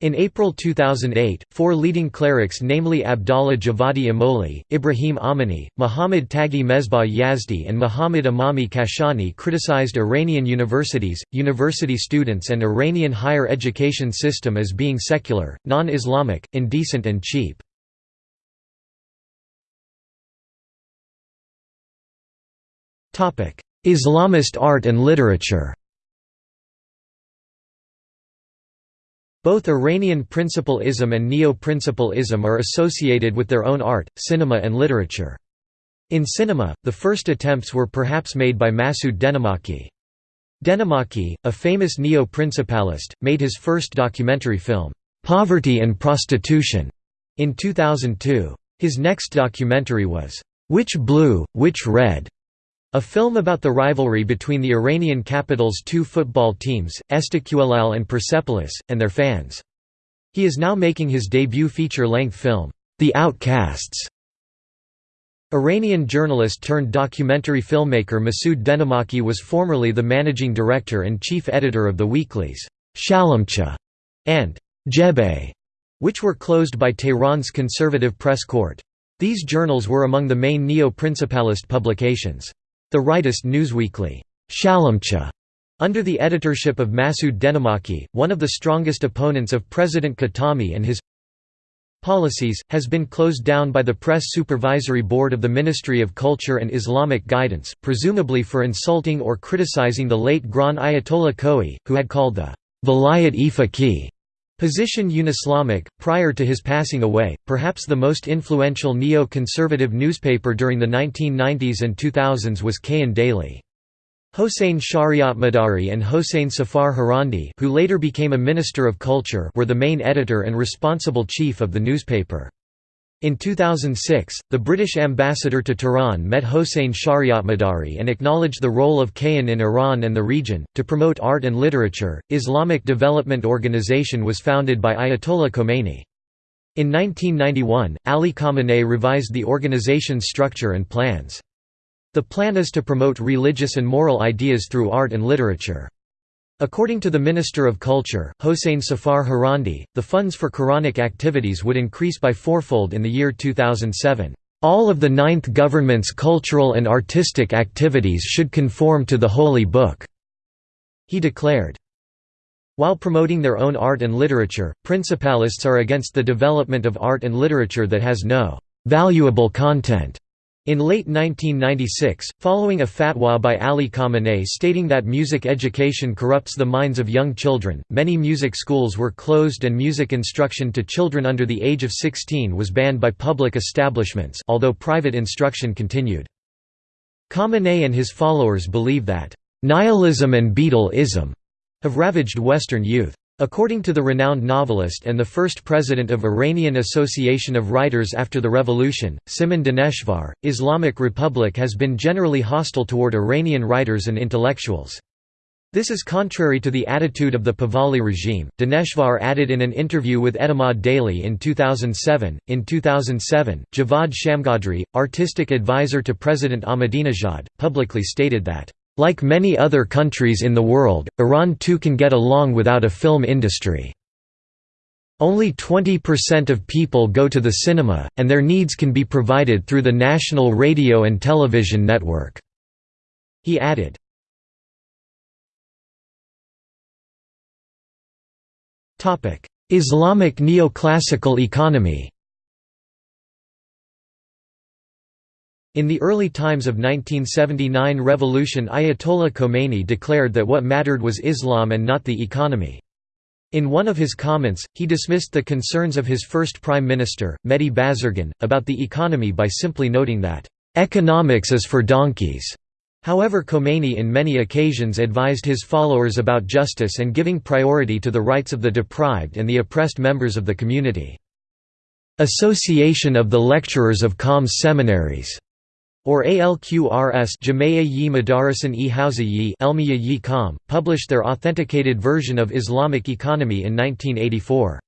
In April 2008, four leading clerics namely Abdallah Javadi Amoli, Ibrahim Amini, Muhammad Taghi Mesbah Yazdi and Muhammad Emami Kashani criticized Iranian universities, university students and Iranian higher education system as being secular, non-Islamic, indecent and cheap. Islamist art and literature Both Iranian principalism and neo-principalism are associated with their own art, cinema and literature. In cinema, the first attempts were perhaps made by Masoud Dehnamaki. Dehnamaki, a famous neo-principalist, made his first documentary film, "'Poverty and Prostitution' in 2002. His next documentary was, "'Which Blue, Which Red' A film about the rivalry between the Iranian capital's two football teams, Istiqlal and Persepolis, and their fans. He is now making his debut feature-length film, The Outcasts. Iranian journalist turned documentary filmmaker Masoud Dehnamaki was formerly the managing director and chief editor of the weeklies, Shalamcha and Jebe, which were closed by Tehran's conservative press court. These journals were among the main neo-principalist publications. The rightist newsweekly, Shalamcha, under the editorship of Masoud Dehnamaki, one of the strongest opponents of President Khatami and his policies, has been closed down by the Press Supervisory Board of the Ministry of Culture and Islamic Guidance, presumably for insulting or criticizing the late Grand Ayatollah Khoei, who had called the Vilayat-e-Faqih position un-Islamic, prior to his passing away. Perhaps the most influential neo-conservative newspaper during the 1990s and 2000s was Kayhan Daily. Hossein Shariatmadari and Hossein Safar Harandi who later became a Minister of Culture were the main editor and responsible chief of the newspaper. In 2006, the British ambassador to Tehran met Hossein Shariatmadari and acknowledged the role of Kayhan in Iran and the region. To promote art and literature, Islamic Development Organization was founded by Ayatollah Khomeini. In 1991, Ali Khamenei revised the organization's structure and plans. The plan is to promote religious and moral ideas through art and literature. According to the Minister of Culture, Hossein Safar Harandi, the funds for Quranic activities would increase by fourfold in the year 2007. All of the Ninth Government's cultural and artistic activities should conform to the Holy Book, he declared. While promoting their own art and literature, principalists are against the development of art and literature that has no valuable content in late 1996, following a fatwa by Ali Khamenei stating that music education corrupts the minds of young children, many music schools were closed and music instruction to children under the age of 16 was banned by public establishments although private instruction continued. Khamenei and his followers believe that, "...nihilism and Beatle-ism," have ravaged Western youth. According to the renowned novelist and the first president of Iranian Association of Writers after the revolution, Simin Daneshvar, Islamic Republic has been generally hostile toward Iranian writers and intellectuals. This is contrary to the attitude of the Pahlavi regime. Daneshvar added in an interview with Etimad Daily in 2007. In 2007, Javad Shamgadri, artistic advisor to President Ahmadinejad, publicly stated that like many other countries in the world, Iran too can get along without a film industry. Only 20% of people go to the cinema, and their needs can be provided through the national radio and television network." He added. Islamic neoclassical economy In the early times of 1979 revolution Ayatollah Khomeini declared that what mattered was Islam and not the economy. In one of his comments, he dismissed the concerns of his first prime minister, Mehdi Bazargan, about the economy by simply noting that, "...economics is for donkeys." However Khomeini in many occasions advised his followers about justice and giving priority to the rights of the deprived and the oppressed members of the community. Association of the Lecturers of Qom's Seminaries or ALQRS Jamaya yi Madarasan e Hausa Elmiya yi published their authenticated version of Islamic economy in 1984.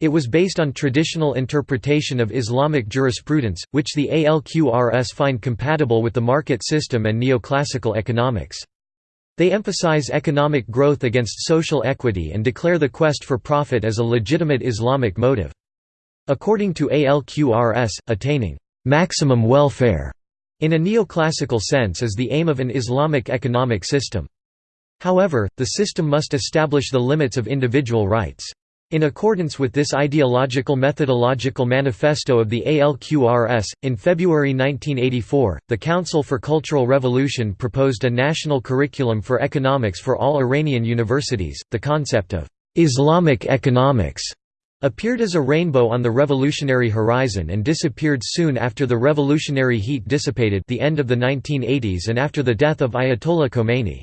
It was based on traditional interpretation of Islamic jurisprudence, which the ALQRS find compatible with the market system and neoclassical economics. They emphasize economic growth against social equity and declare the quest for profit as a legitimate Islamic motive. According to ALQRS, attaining maximum welfare in a neoclassical sense is the aim of an Islamic economic system. However, the system must establish the limits of individual rights. In accordance with this ideological methodological manifesto of the ALQRS, in February 1984, the Council for Cultural Revolution proposed a national curriculum for economics for all Iranian universities. The concept of Islamic economics appeared as a rainbow on the revolutionary horizon and disappeared soon after the revolutionary heat dissipated the end of the 1980s and after the death of Ayatollah Khomeini.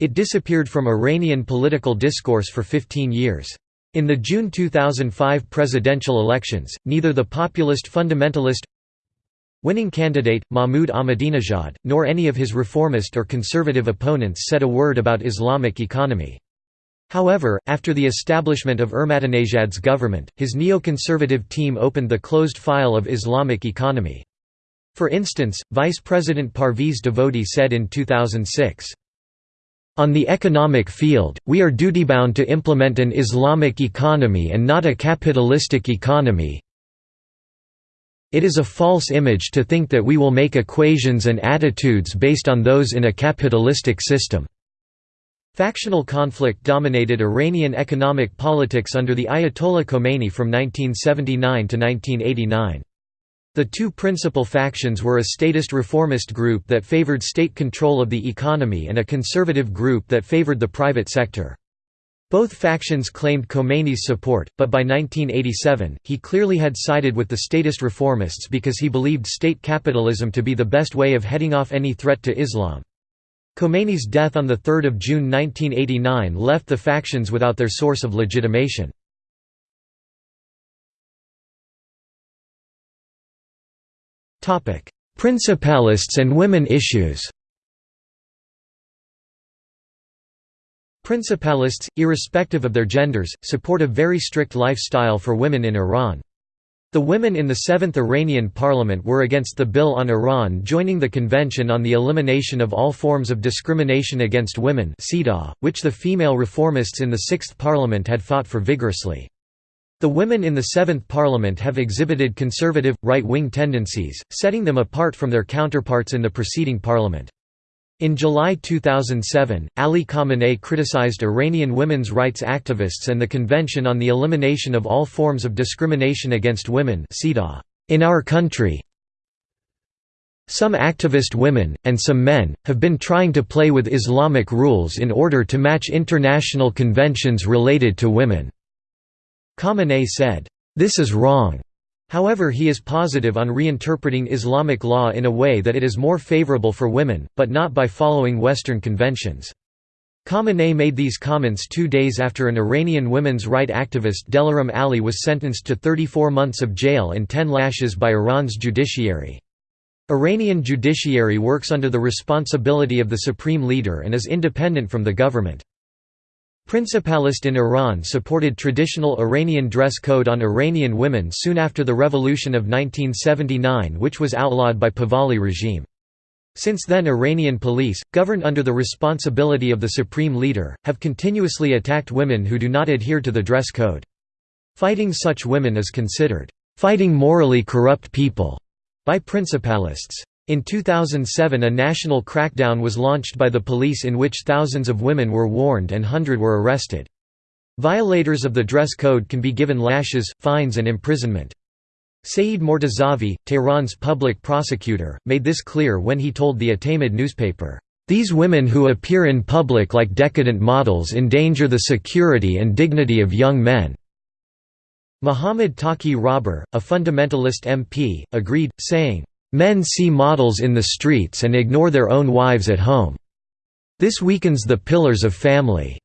It disappeared from Iranian political discourse for 15 years. In the June 2005 presidential elections, neither the populist fundamentalist winning candidate, Mahmoud Ahmadinejad, nor any of his reformist or conservative opponents said a word about Islamic economy. However, after the establishment of Ahmadinejad's government, his neoconservative team opened the closed file of Islamic economy. For instance, Vice President Parviz Davodi said in 2006, on the economic field, we are duty-bound to implement an Islamic economy and not a capitalistic economy. It is a false image to think that we will make equations and attitudes based on those in a capitalistic system. Factional conflict dominated Iranian economic politics under the Ayatollah Khomeini from 1979 to 1989. The two principal factions were a statist reformist group that favored state control of the economy and a conservative group that favored the private sector. Both factions claimed Khomeini's support, but by 1987, he clearly had sided with the statist reformists because he believed state capitalism to be the best way of heading off any threat to Islam. Khomeini's death on 3 June 1989 left the factions without their source of legitimation. Principalists and women issues Principalists, irrespective of their genders, support a very strict lifestyle for women in Iran. The women in the Seventh Iranian Parliament were against the Bill on Iran joining the Convention on the Elimination of All Forms of Discrimination Against Women which the female reformists in the Sixth Parliament had fought for vigorously. The women in the Seventh Parliament have exhibited conservative, right-wing tendencies, setting them apart from their counterparts in the preceding parliament. In July 2007, Ali Khamenei criticized Iranian women's rights activists and the Convention on the Elimination of All Forms of Discrimination Against Women in our country. Some activist women, and some men, have been trying to play with Islamic rules in order to match international conventions related to women." Khamenei said, "This is wrong. However he is positive on reinterpreting Islamic law in a way that it is more favorable for women, but not by following Western conventions. Khamenei made these comments two days after an Iranian women's right activist Delaram Ali was sentenced to 34 months of jail and 10 lashes by Iran's judiciary. Iranian judiciary works under the responsibility of the supreme leader and is independent from the government. Principalist in Iran supported traditional Iranian dress code on Iranian women soon after the revolution of 1979 which was outlawed by Pahlavi regime. Since then Iranian police, governed under the responsibility of the supreme leader, have continuously attacked women who do not adhere to the dress code. Fighting such women is considered, "...fighting morally corrupt people", by principalists. In 2007 a national crackdown was launched by the police in which thousands of women were warned and hundred were arrested. Violators of the dress code can be given lashes, fines and imprisonment. Saeed Mortazavi, Tehran's public prosecutor, made this clear when he told the Etemad newspaper, "...these women who appear in public like decadent models endanger the security and dignity of young men." Muhammad Taqi Rahbar, a fundamentalist MP, agreed, saying, Men see models in the streets and ignore their own wives at home. This weakens the pillars of family.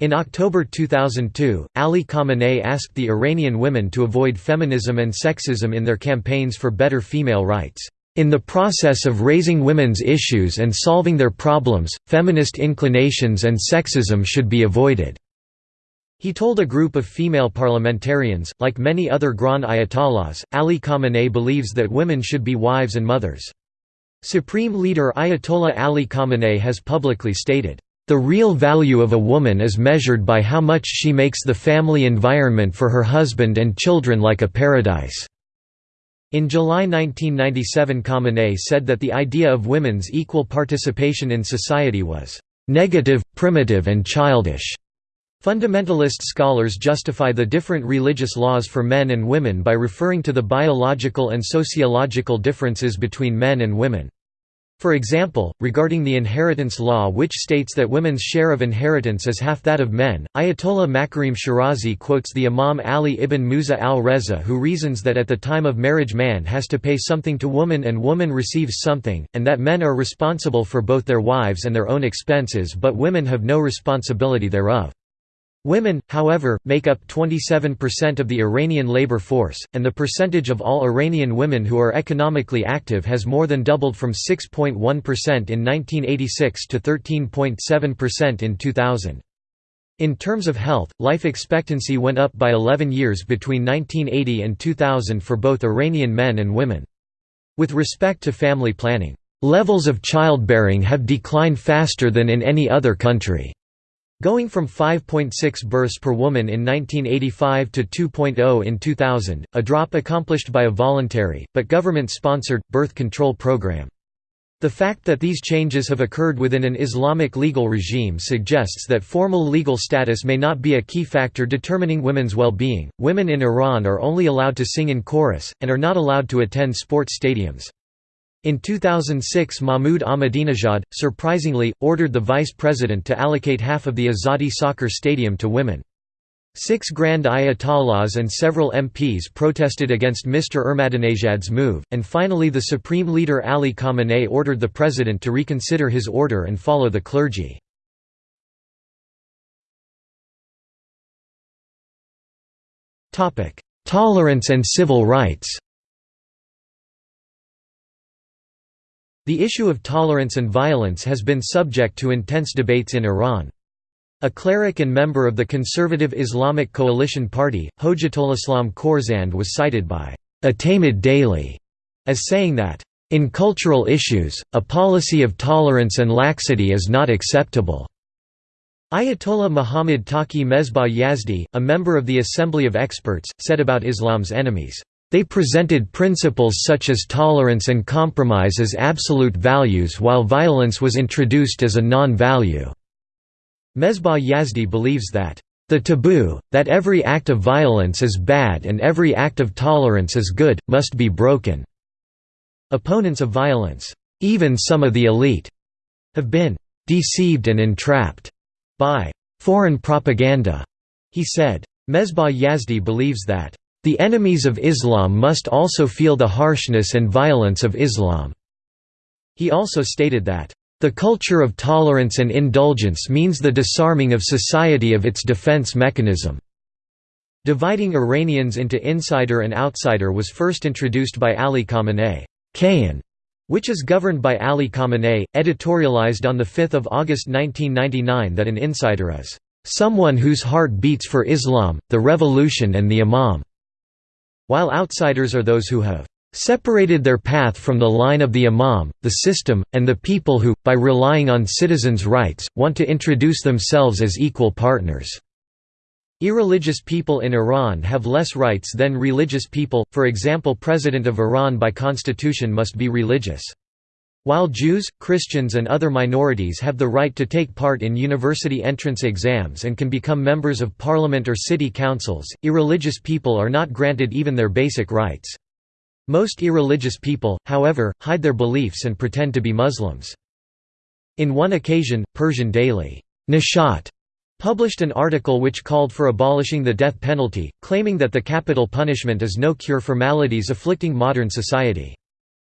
In October 2002, Ali Khamenei asked the Iranian women to avoid feminism and sexism in their campaigns for better female rights. In the process of raising women's issues and solving their problems, feminist inclinations and sexism should be avoided. He told a group of female parliamentarians, like many other Grand Ayatollahs, Ali Khamenei believes that women should be wives and mothers. Supreme leader Ayatollah Ali Khamenei has publicly stated, "...the real value of a woman is measured by how much she makes the family environment for her husband and children like a paradise." In July 1997 Khamenei said that the idea of women's equal participation in society was, "...negative, primitive and childish." Fundamentalist scholars justify the different religious laws for men and women by referring to the biological and sociological differences between men and women. For example, regarding the inheritance law which states that women's share of inheritance is half that of men, Ayatollah Makarim Shirazi quotes the Imam Ali ibn Musa al-Reza who reasons that at the time of marriage man has to pay something to woman and woman receives something, and that men are responsible for both their wives and their own expenses but women have no responsibility thereof. Women, however, make up 27% of the Iranian labor force, and the percentage of all Iranian women who are economically active has more than doubled from 6.1% in 1986 to 13.7% in 2000. In terms of health, life expectancy went up by 11 years between 1980 and 2000 for both Iranian men and women. With respect to family planning, "...levels of childbearing have declined faster than in any other country." Going from 5.6 births per woman in 1985 to 2.0 in 2000, a drop accomplished by a voluntary, but government-sponsored, birth control program. The fact that these changes have occurred within an Islamic legal regime suggests that formal legal status may not be a key factor determining women's well-being. Women in Iran are only allowed to sing in chorus, and are not allowed to attend sports stadiums. In 2006 Mahmoud Ahmadinejad, surprisingly, ordered the vice president to allocate half of the Azadi soccer stadium to women. Six Grand Ayatollahs and several MPs protested against Mr. Ahmadinejad's move, and finally the supreme leader Ali Khamenei ordered the president to reconsider his order and follow the clergy. Tolerance and civil rights The issue of tolerance and violence has been subject to intense debates in Iran. A cleric and member of the conservative Islamic Coalition Party, Hojatulislam Khorsand was cited by Etemad Daily as saying that, "...in cultural issues, a policy of tolerance and laxity is not acceptable." Ayatollah Muhammad Taqi Mesbah Yazdi, a member of the Assembly of Experts, said about Islam's enemies, "...they presented principles such as tolerance and compromise as absolute values while violence was introduced as a non-value." Mesbah Yazdi believes that, "...the taboo, that every act of violence is bad and every act of tolerance is good, must be broken." Opponents of violence, even some of the elite, have been "...deceived and entrapped." by "...foreign propaganda," he said. Mesbah Yazdi believes that, "...the enemies of Islam must also feel the harshness and violence of Islam." He also stated that, the culture of tolerance and indulgence means the disarming of society of its defense mechanism. Dividing Iranians into insider and outsider was first introduced by Ali Khamenei. Which is governed by Ali Khamenei, editorialized on 5 August 1999 that an insider is someone whose heart beats for Islam, the revolution and the Imam, while outsiders are those who have separated their path from the line of the imam, the system, and the people who, by relying on citizens' rights, want to introduce themselves as equal partners. Irreligious people in Iran have less rights than religious people, for example President of Iran by constitution must be religious. While Jews, Christians and other minorities have the right to take part in university entrance exams and can become members of parliament or city councils, irreligious people are not granted even their basic rights. Most irreligious people, however, hide their beliefs and pretend to be Muslims. In one occasion, Persian daily, Nishat, published an article which called for abolishing the death penalty, claiming that the capital punishment is no cure for maladies afflicting modern society.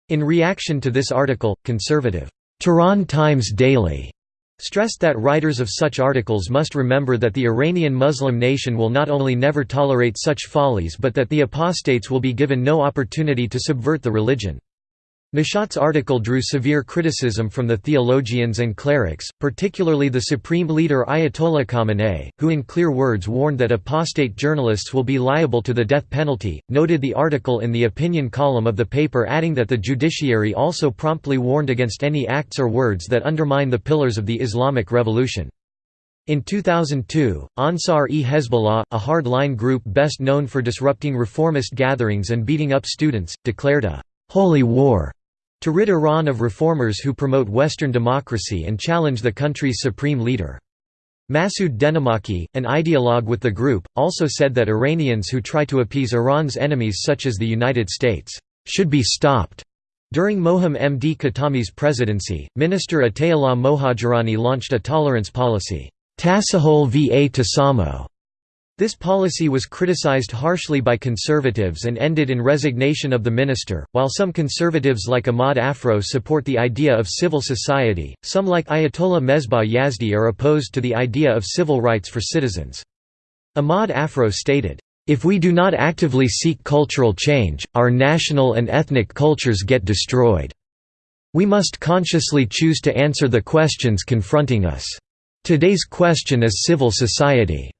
In reaction to this article, conservative, Tehran Times Daily stressed that writers of such articles must remember that the Iranian Muslim nation will not only never tolerate such follies but that the apostates will be given no opportunity to subvert the religion. Nishat's article drew severe criticism from the theologians and clerics, particularly the supreme leader Ayatollah Khamenei, who in clear words warned that apostate journalists will be liable to the death penalty, noted the article in the opinion column of the paper adding that the judiciary also promptly warned against any acts or words that undermine the pillars of the Islamic Revolution. In 2002, Ansar-e-Hezbollah, a hard-line group best known for disrupting reformist gatherings and beating up students, declared a «holy war» to rid Iran of reformers who promote Western democracy and challenge the country's supreme leader. Masoud Dehnamaki, an ideologue with the group, also said that Iranians who try to appease Iran's enemies such as the United States, "...should be stopped." During Mohammad Khatami's presidency, Minister Ataollah Mohajerani launched a tolerance policy, Tasahol va Tasamo, this policy was criticized harshly by conservatives and ended in resignation of the minister. While some conservatives like Ahmad Afrough support the idea of civil society, some like Ayatollah Mesbah Yazdi are opposed to the idea of civil rights for citizens. Ahmad Afrough stated, If we do not actively seek cultural change, our national and ethnic cultures get destroyed. We must consciously choose to answer the questions confronting us. Today's question is civil society.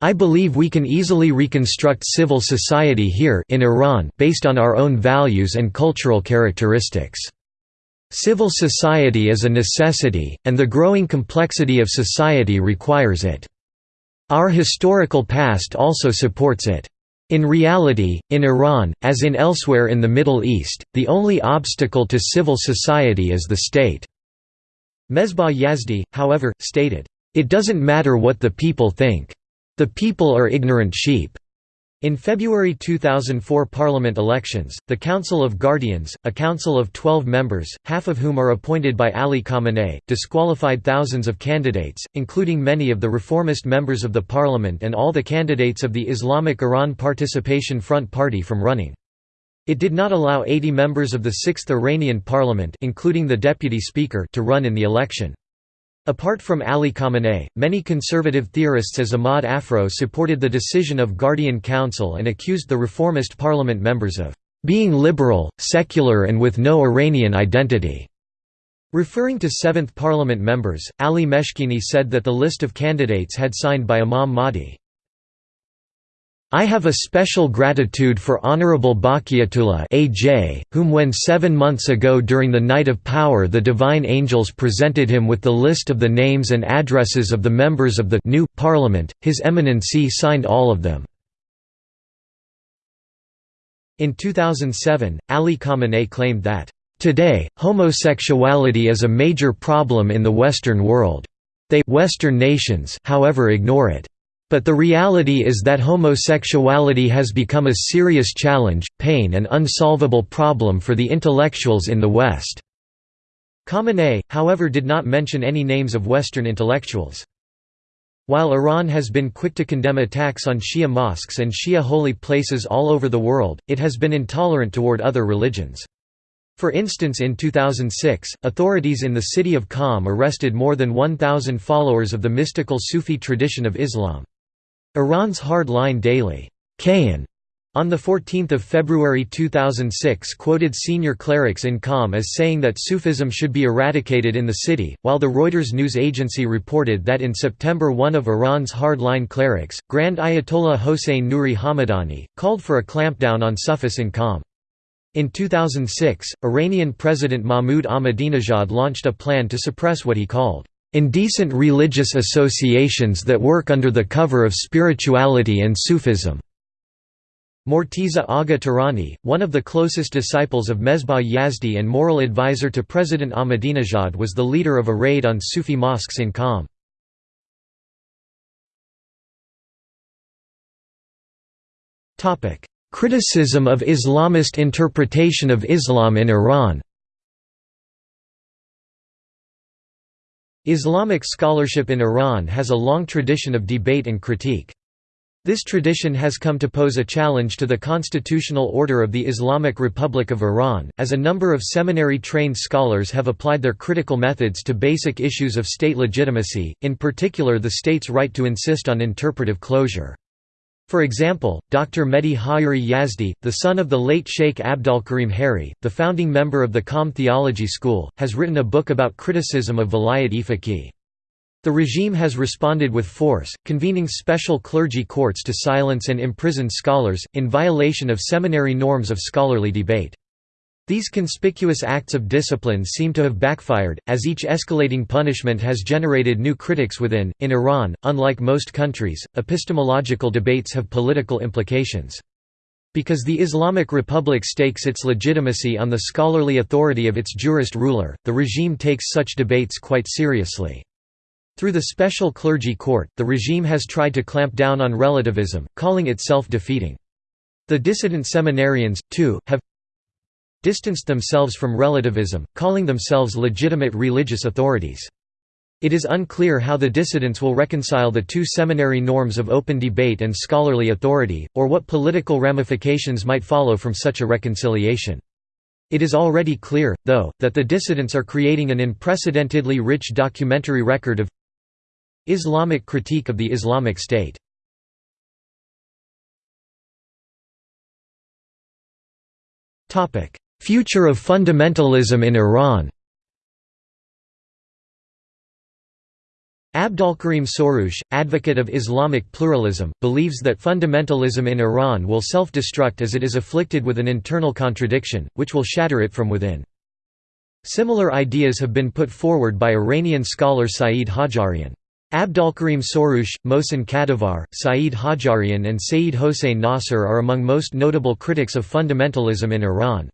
I believe we can easily reconstruct civil society here in Iran based on our own values and cultural characteristics. Civil society is a necessity, and the growing complexity of society requires it. Our historical past also supports it. In reality, in Iran, as in elsewhere in the Middle East, the only obstacle to civil society is the state." Mesbah Yazdi, however, stated, "...it doesn't matter what the people think. The people are ignorant sheep." In February 2004 parliament elections, the Council of Guardians, a council of 12 members, half of whom are appointed by Ali Khamenei, disqualified thousands of candidates, including many of the reformist members of the parliament and all the candidates of the Islamic Iran Participation Front Party from running. It did not allow 80 members of the Sixth Iranian parliament including the deputy speaker to run in the election. Apart from Ali Khamenei, many conservative theorists as Ahmad Afrough supported the decision of Guardian Council and accused the reformist parliament members of being liberal, secular and with no Iranian identity. Referring to Seventh Parliament members, Ali Meshkini said that the list of candidates had signed by Imam Mahdi I have a special gratitude for Honorable Baqiyatullah AJ, whom when seven months ago during the Night of Power the divine angels presented him with the list of the names and addresses of the members of the new parliament, His Eminency signed all of them. In 2007, Ali Khamenei claimed that, "...today, homosexuality is a major problem in the Western world. They Western nations however ignore it. But the reality is that homosexuality has become a serious challenge, pain and unsolvable problem for the intellectuals in the West." Khamenei, however did not mention any names of Western intellectuals. While Iran has been quick to condemn attacks on Shia mosques and Shia holy places all over the world, it has been intolerant toward other religions. For instance in 2006, authorities in the city of Qom arrested more than 1,000 followers of the mystical Sufi tradition of Islam. Iran's hard-line daily Kayhan on 14 February 2006 quoted senior clerics in Qom as saying that Sufism should be eradicated in the city, while the Reuters news agency reported that in September one of Iran's hardline clerics, Grand Ayatollah Hossein Nouri Hamadani, called for a clampdown on Sufis in Qom. In 2006, Iranian President Mahmoud Ahmadinejad launched a plan to suppress what he called indecent religious associations that work under the cover of spirituality and Sufism. Morteza Agha Tehrani, one of the closest disciples of Mesbah Yazdi and moral advisor to President Ahmadinejad was the leader of a raid on Sufi mosques in Qom. Criticism of Islamist interpretation of Islam in Iran Islamic scholarship in Iran has a long tradition of debate and critique. This tradition has come to pose a challenge to the constitutional order of the Islamic Republic of Iran, as a number of seminary-trained scholars have applied their critical methods to basic issues of state legitimacy, in particular the state's right to insist on interpretive closure. For example, Dr. Mehdi Haeri Yazdi, the son of the late Sheikh Abdolkarim Haeri, the founding member of the Qom Theology School, has written a book about criticism of Vilayat-e Faqih. The regime has responded with force, convening special clergy courts to silence and imprison scholars, in violation of seminary norms of scholarly debate. These conspicuous acts of discipline seem to have backfired, as each escalating punishment has generated new critics within. In Iran, unlike most countries, epistemological debates have political implications. Because the Islamic Republic stakes its legitimacy on the scholarly authority of its jurist ruler, the regime takes such debates quite seriously. Through the special clergy court, the regime has tried to clamp down on relativism, calling it self-defeating. The dissident seminarians, too, have distanced themselves from relativism, calling themselves legitimate religious authorities. It is unclear how the dissidents will reconcile the two seminary norms of open debate and scholarly authority, or what political ramifications might follow from such a reconciliation. It is already clear, though, that the dissidents are creating an unprecedentedly rich documentary record of Islamic critique of the Islamic State. Future of fundamentalism in Iran Abdolkarim Soroush, advocate of Islamic pluralism, believes that fundamentalism in Iran will self-destruct as it is afflicted with an internal contradiction, which will shatter it from within. Similar ideas have been put forward by Iranian scholar Saeed Hajjarian. Abdolkarim Soroush, Mohsen Kadivar, Saeed Hajjarian and Saeed Hossein Nasr are among most notable critics of fundamentalism in Iran.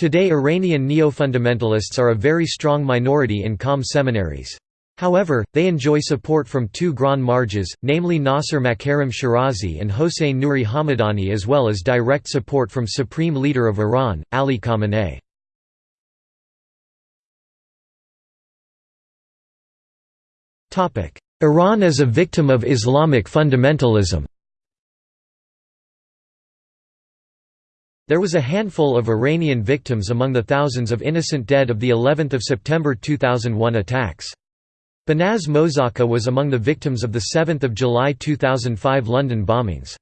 Today Iranian neo-fundamentalists are a very strong minority in Qom seminaries. However, they enjoy support from two Grand Marjas, namely Nasser Makarem Shirazi and Hossein Nouri Hamadani as well as direct support from Supreme Leader of Iran, Ali Khamenei. Iran as a victim of Islamic fundamentalism There was a handful of Iranian victims among the thousands of innocent dead of the 11th of September 2001 attacks. Behnaz Mozakka was among the victims of the 7 July 2005 London bombings.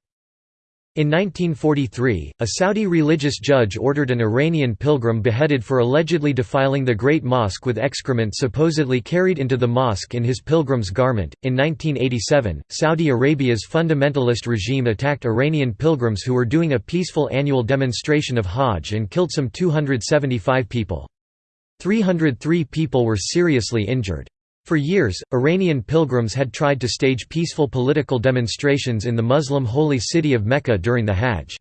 In 1943, a Saudi religious judge ordered an Iranian pilgrim beheaded for allegedly defiling the Great Mosque with excrement supposedly carried into the mosque in his pilgrim's garment. In 1987, Saudi Arabia's fundamentalist regime attacked Iranian pilgrims who were doing a peaceful annual demonstration of Hajj and killed some 275 people. 303 people were seriously injured. For years, Iranian pilgrims had tried to stage peaceful political demonstrations in the Muslim holy city of Mecca during the Hajj.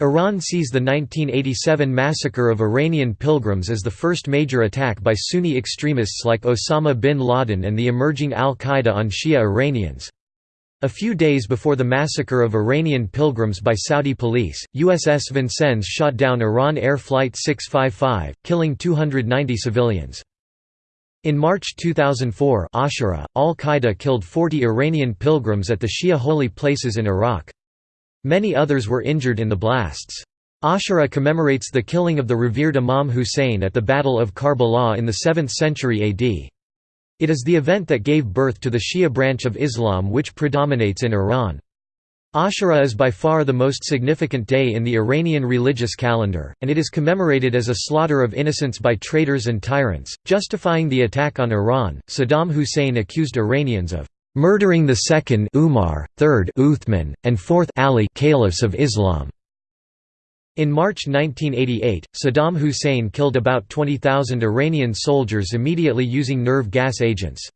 Iran sees the 1987 massacre of Iranian pilgrims as the first major attack by Sunni extremists like Osama bin Laden and the emerging al-Qaeda on Shia Iranians. A few days before the massacre of Iranian pilgrims by Saudi police, USS Vincennes shot down Iran Air Flight 655, killing 290 civilians. In March 2004 Ashura, al-Qaeda killed 40 Iranian pilgrims at the Shia holy places in Iraq. Many others were injured in the blasts. Ashura commemorates the killing of the revered Imam Hussein at the Battle of Karbala in the 7th century AD. It is the event that gave birth to the Shia branch of Islam which predominates in Iran. Ashura is by far the most significant day in the Iranian religious calendar, and it is commemorated as a slaughter of innocents by traitors and tyrants. Justifying the attack on Iran, Saddam Hussein accused Iranians of murdering the second Umar, third Uthman, and fourth Ali caliphs of Islam. In March 1988, Saddam Hussein killed about 20,000 Iranian soldiers immediately using nerve gas agents.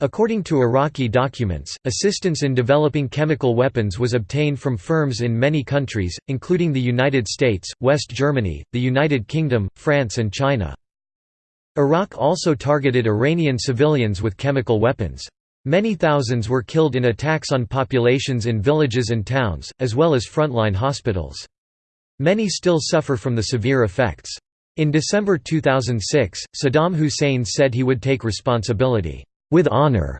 According to Iraqi documents, assistance in developing chemical weapons was obtained from firms in many countries, including the United States, West Germany, the United Kingdom, France and China. Iraq also targeted Iranian civilians with chemical weapons. Many thousands were killed in attacks on populations in villages and towns, as well as frontline hospitals. Many still suffer from the severe effects. In December 2006, Saddam Hussein said he would take responsibility with honor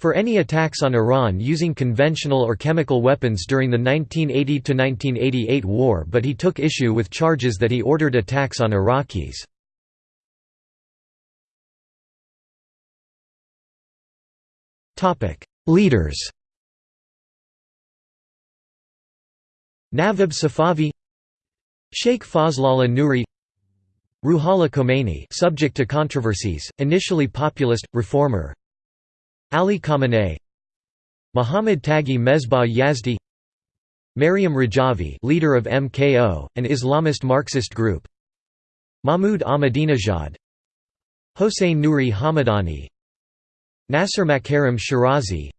for any attacks on Iran using conventional or chemical weapons during the 1980–1988 war but he took issue with charges that he ordered attacks on Iraqis. Leaders Navab Safavi Sheikh Fazlollah Nouri Ruhollah Khomeini subject to controversies, initially populist, reformer, Ali Khamenei Muhammad Taghi Mesbah Yazdi Maryam Rajavi leader of MKO, an Islamist Marxist group Mahmoud Ahmadinejad Hossein Nouri Hamadani Nasser Makarem Shirazi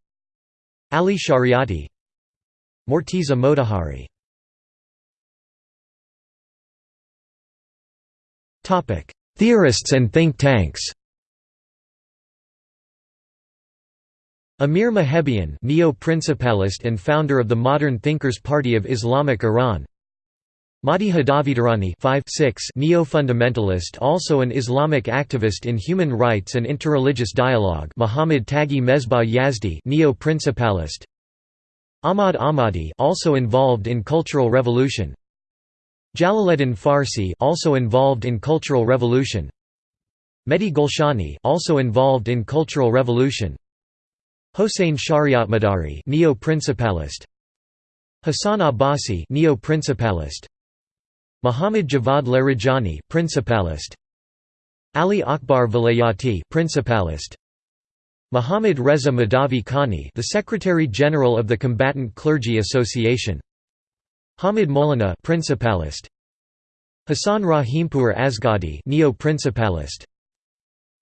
Ali Shariati Morteza Motahhari Theorists and think tanks Amir Mahebian neo-principalist and founder of the Modern Thinkers Party of Islamic Iran. Mahdi Hadavi Tehrani neo-fundamentalist also an Islamic activist in human rights and interreligious dialogue. Muhammad Taghi Mesbah Yazdi neo-principalist. Ahmad Ahmadi also involved in cultural revolution. Jalaleddin Farsi also involved in cultural revolution. Mehdi Golshani also involved in cultural revolution Hossein Shariatmadari, neo-principalist. Hassan Abbasi, neo-principalist. Muhammad Javad Larijani, principalist. Ali Akbar Vilayati, principalist. Muhammad Reza Mahdavi Kani, the Secretary General of the Combatant Clergy Association. Hamid Molana, principalist. Hassan Rahimpur Azghadi neo-principalist.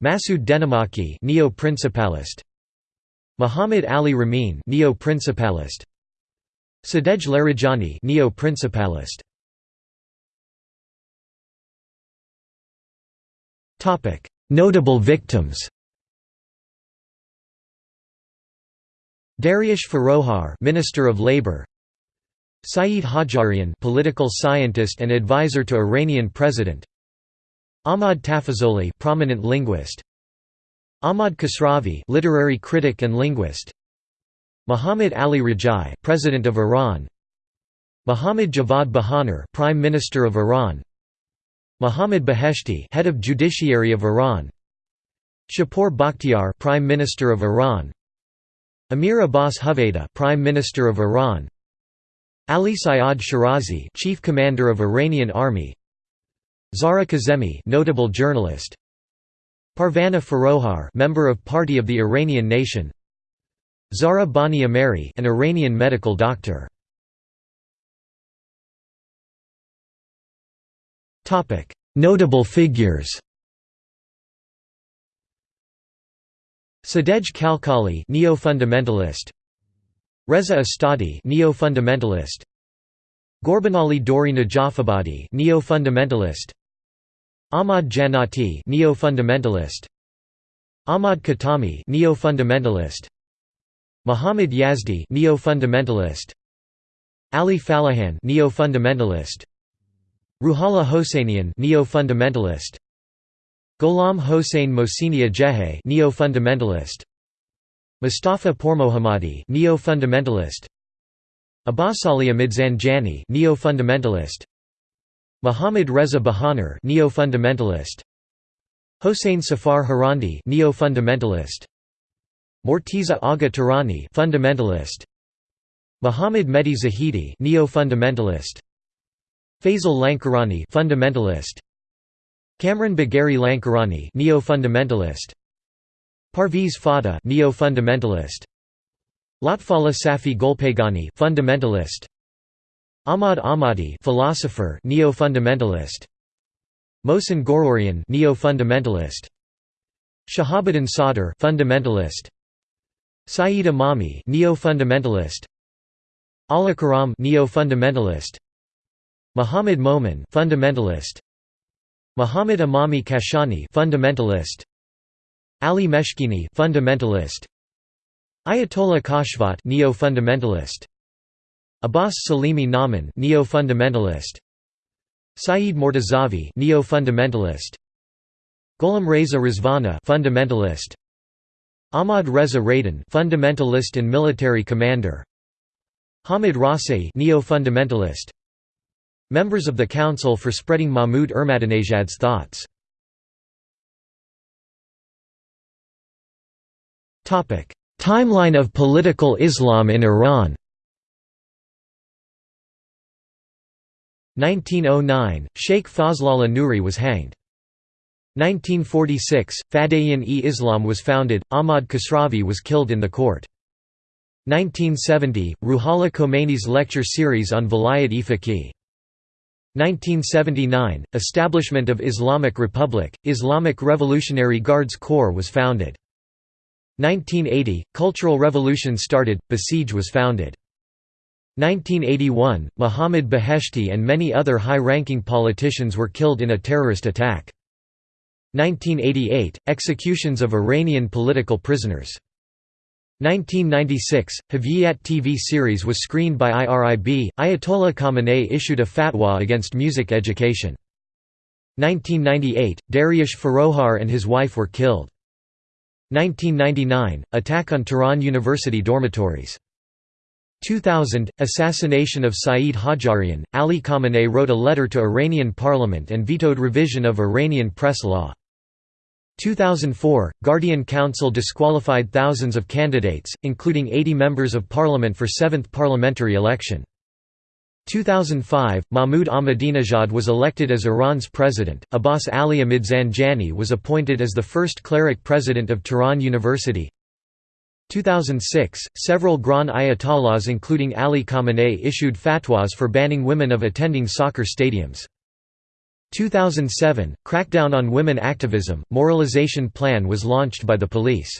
Masoud Dehnamaki, neo-principalist. Muhammad Ali Ramin neo-principalist. Sadegh Larijani neo-principalist. Topic Notable victims. Dariush Forouhar Minister of Labor Saeed Hajjarian political scientist and advisor to Iranian president. Ahmad Tafazoli prominent linguist Ahmad Kasravi literary critic and linguist. Muhammad Ali Rajai president of Iran. Muhammad Javad Bahanar prime minister of Iran. Muhammad Beheshti head of judiciary of Iran. Shapur Bakhtiar prime minister of Iran. Amir Abbas Huvayda prime minister of Iran. Ali Sayyad Shirazi chief commander of Iranian army. Zahra Kazemi notable journalist Parvana Forouhar member of Party of the Iranian Nation. Zahra Bani Ameri an Iranian medical doctor. Topic Notable figures. Sadegh Khalkhali neo-fundamentalist. Reza Astadi neo-fundamentalist. Ghorbanali Dori Najafabadi neo-fundamentalist Ahmad Jannati neo-fundamentalist. Ahmad Khatami neo-fundamentalist. Muhammad Yazdi neo-fundamentalist. Ali Fallahian neo-fundamentalist. Ruhollah Hosseinian neo-fundamentalist. Gholam Hossein Mohseni-Ejei neo-fundamentalist. Mustafa Pourmohammadi neo-fundamentalist. Abbasali Amid Zanjani neo-fundamentalist Muhammad Reza Bahanar neo-fundamentalist. Hossein Safar Harandi neo-fundamentalist. Morteza Agha Tehrani fundamentalist. Muhammad Mehdi Zahidi neo-fundamentalist. Fazel Lankarani fundamentalist. Kamran Bagheri Lankarani neo-fundamentalist. Parviz Fada, neo-fundamentalist. Lotfallah Safi Golpagani fundamentalist Ahmad Ahmadi philosopher neo-fundamentalist. Mohsen Ghorourian neo-fundamentalist. Shahabuddin Sadr fundamentalist. Saeed Imami neo-fundamentalist. Allah Karam neo-fundamentalist. Muhammad Momin fundamentalist. Muhammad Emami Kashani fundamentalist. Ali Meshkini fundamentalist. Ayatollah Kashvat neo-fundamentalist Abbas Salimi Namin neo-fundamentalist. Saeed Mortazavi neo-fundamentalist. Gholam Reza Rizvana fundamentalist. Ahmad Reza Radan fundamentalist and military commander. Hamid Rasei neo-fundamentalist. Members of the Council for Spreading Mahmoud Ahmadinejad's Thoughts. Topic Timeline of political Islam in Iran 1909 – Sheikh Fazlollah Nuri was hanged. 1946 – Fadayan-e-Islam was founded, Ahmad Kasravi was killed in the court. 1970 – Ruhollah Khomeini's lecture series on Vilayat-e-Faqih 1979 – Establishment of Islamic Republic, Islamic Revolutionary Guards Corps was founded. 1980 – Cultural Revolution started, Basij was founded. 1981 – Mohammad Beheshti and many other high-ranking politicians were killed in a terrorist attack. 1988 – Executions of Iranian political prisoners 1996, Hurriyet TV series was screened by IRIB. Ayatollah Khamenei issued a fatwa against music education. 1998, Dariush Forouhar and his wife were killed. 1999, attack on Tehran University dormitories. 2000, assassination of Saeed Hajjarian. Ali Khamenei wrote a letter to Iranian parliament and vetoed revision of Iranian press law. 2004, Guardian Council disqualified thousands of candidates, including 80 members of parliament for 7th parliamentary election. 2005, Mahmoud Ahmadinejad was elected as Iran's president. Abbas Ali Amid Zanjani was appointed as the first cleric president of Tehran University. 2006, several Grand Ayatollahs including Ali Khamenei issued fatwas for banning women of attending soccer stadiums. 2007, crackdown on women activism, moralization plan was launched by the police.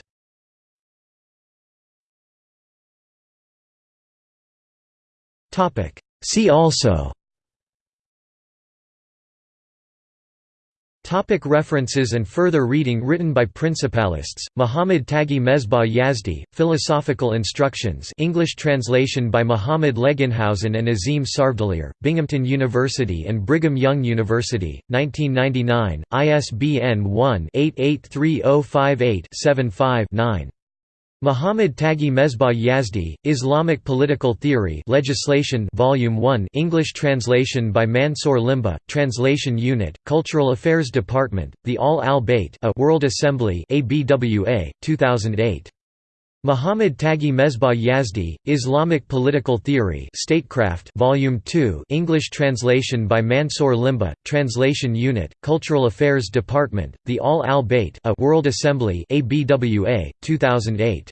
See also Topic references and further reading written by Principalists, Muhammad Taghi Mesbah Yazdi, Philosophical Instructions English translation by Muhammad Legenhausen and Azim Sarvdalir, Binghamton University and Brigham Young University, 1999, ISBN 1-883058-75-9. Muhammad Taghi Mesbah Yazdi, Islamic Political Theory Legislation Volume 1 English translation by Mansour Limba, Translation Unit, Cultural Affairs Department, The Ahl al-Bayt World Assembly ABWA, 2008. Muhammad Taghi Mesbah Yazdi, Islamic Political Theory Statecraft Volume 2 English translation by Mansour Limba, Translation Unit, Cultural Affairs Department, The Ahl al-Bayt World Assembly ABWA, 2008.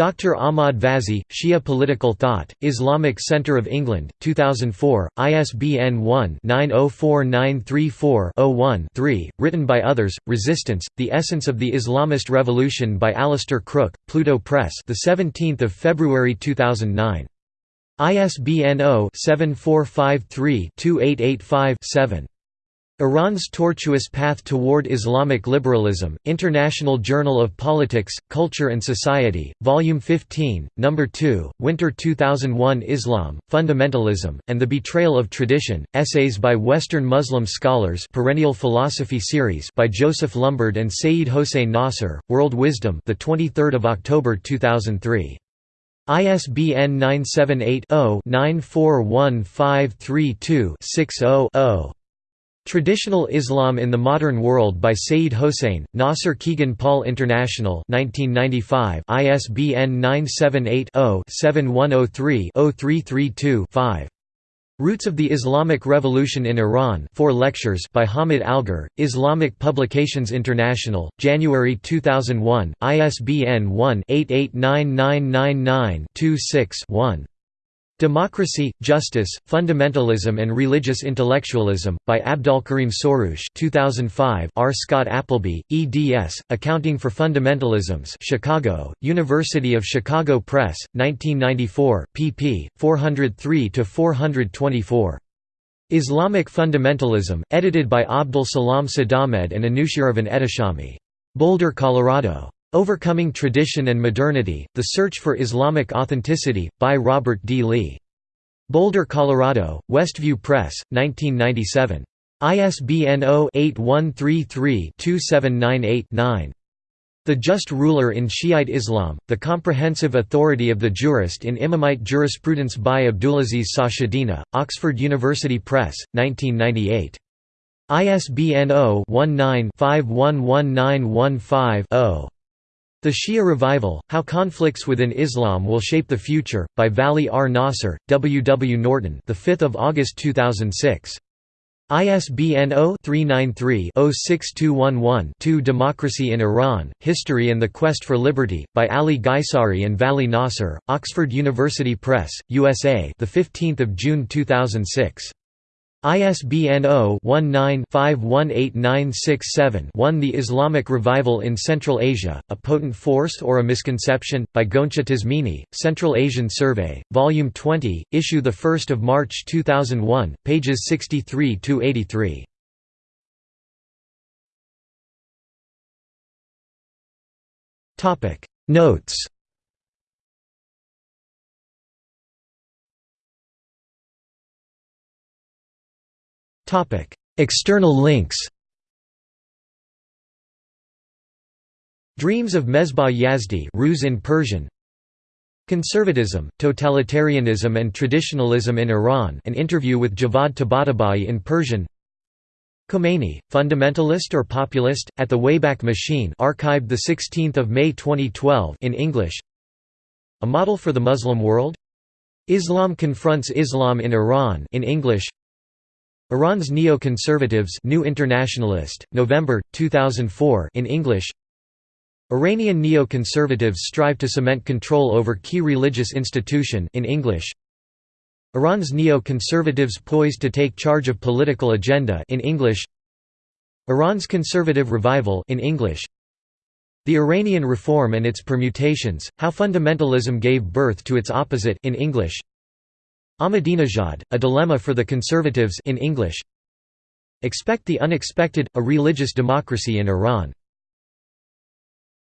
Dr. Ahmad Vazi, Shia Political Thought, Islamic Center of England, 2004, ISBN 1-904934-01-3, written by others, Resistance, The Essence of the Islamist Revolution by Alastair Crooke, Pluto Press the 17th of February 2009. ISBN 0-7453-2885-7. Iran's Tortuous Path Toward Islamic Liberalism, International Journal of Politics, Culture and Society, Volume 15, No. 2, Winter 2001 Islam, Fundamentalism, and the Betrayal of Tradition, Essays by Western Muslim Scholars Perennial Philosophy Series by Joseph Lumbard and Sayyid Hossein Nasser, World Wisdom the 23rd of October 2003. ISBN 978 0 941532 60 Traditional Islam in the Modern World by Sayyid Hossein, Nasser Kegan Paul International 1995, ISBN 978-0-7103-0332-5. Roots of the Islamic Revolution in Iran 4 lectures by Hamid Algar, Islamic Publications International, January 2001, ISBN 1-889999-26-1. Democracy, Justice, Fundamentalism and Religious Intellectualism, by Abdolkarim Soroush 2005 R. Scott Appleby, eds, Accounting for Fundamentalisms Chicago, University of Chicago Press, 1994, pp. 403–424. Islamic Fundamentalism, edited by Abdul Salam Sadahmed and Anushiravan Ehteshami. Boulder, Colorado. Overcoming Tradition and Modernity, The Search for Islamic Authenticity, by Robert D. Lee. Boulder, Colorado, Westview Press, 1997. ISBN 0-8133-2798-9. The Just Ruler in Shiite Islam, The Comprehensive Authority of the Jurist in Imamite Jurisprudence by Abdulaziz Sachedina, Oxford University Press, 1998. ISBN 0-19-511915-0. The Shia Revival, How Conflicts Within Islam Will Shape the Future, by Vali R. Nasser, W. W. Norton the 5th of August 2006. ISBN 0-393-06211-2 Democracy in Iran, History and the Quest for Liberty, by Ali Gheissari and Vali Nasser, Oxford University Press, USA the 15th of June 2006. ISBN 0-19-518967-1 The Islamic Revival in Central Asia, A Potent Force or a Misconception? by Goncha Tazmini, Central Asian Survey, Volume 20, Issue 1 of March 2001, pages 63–83. Notes External links Dreams of Mesbah Yazdi Ruse in Persian. Conservatism, Totalitarianism and Traditionalism in Iran an interview with Javad Tabatabai in Persian. Khomeini, fundamentalist or populist, at the Wayback Machine archived 16 May 2012 in English. A Model for the Muslim World? Islam confronts Islam in Iran in English Iran's Neo-Conservatives New Internationalist, November, 2004 in English. Iranian neo-conservatives strive to cement control over key religious institution in English. Iran's neo-conservatives poised to take charge of political agenda in English. Iran's conservative revival in English. The Iranian reform and its permutations, how fundamentalism gave birth to its opposite in English Ahmadinejad, A Dilemma for the Conservatives in English. Expect the Unexpected, A Religious Democracy in Iran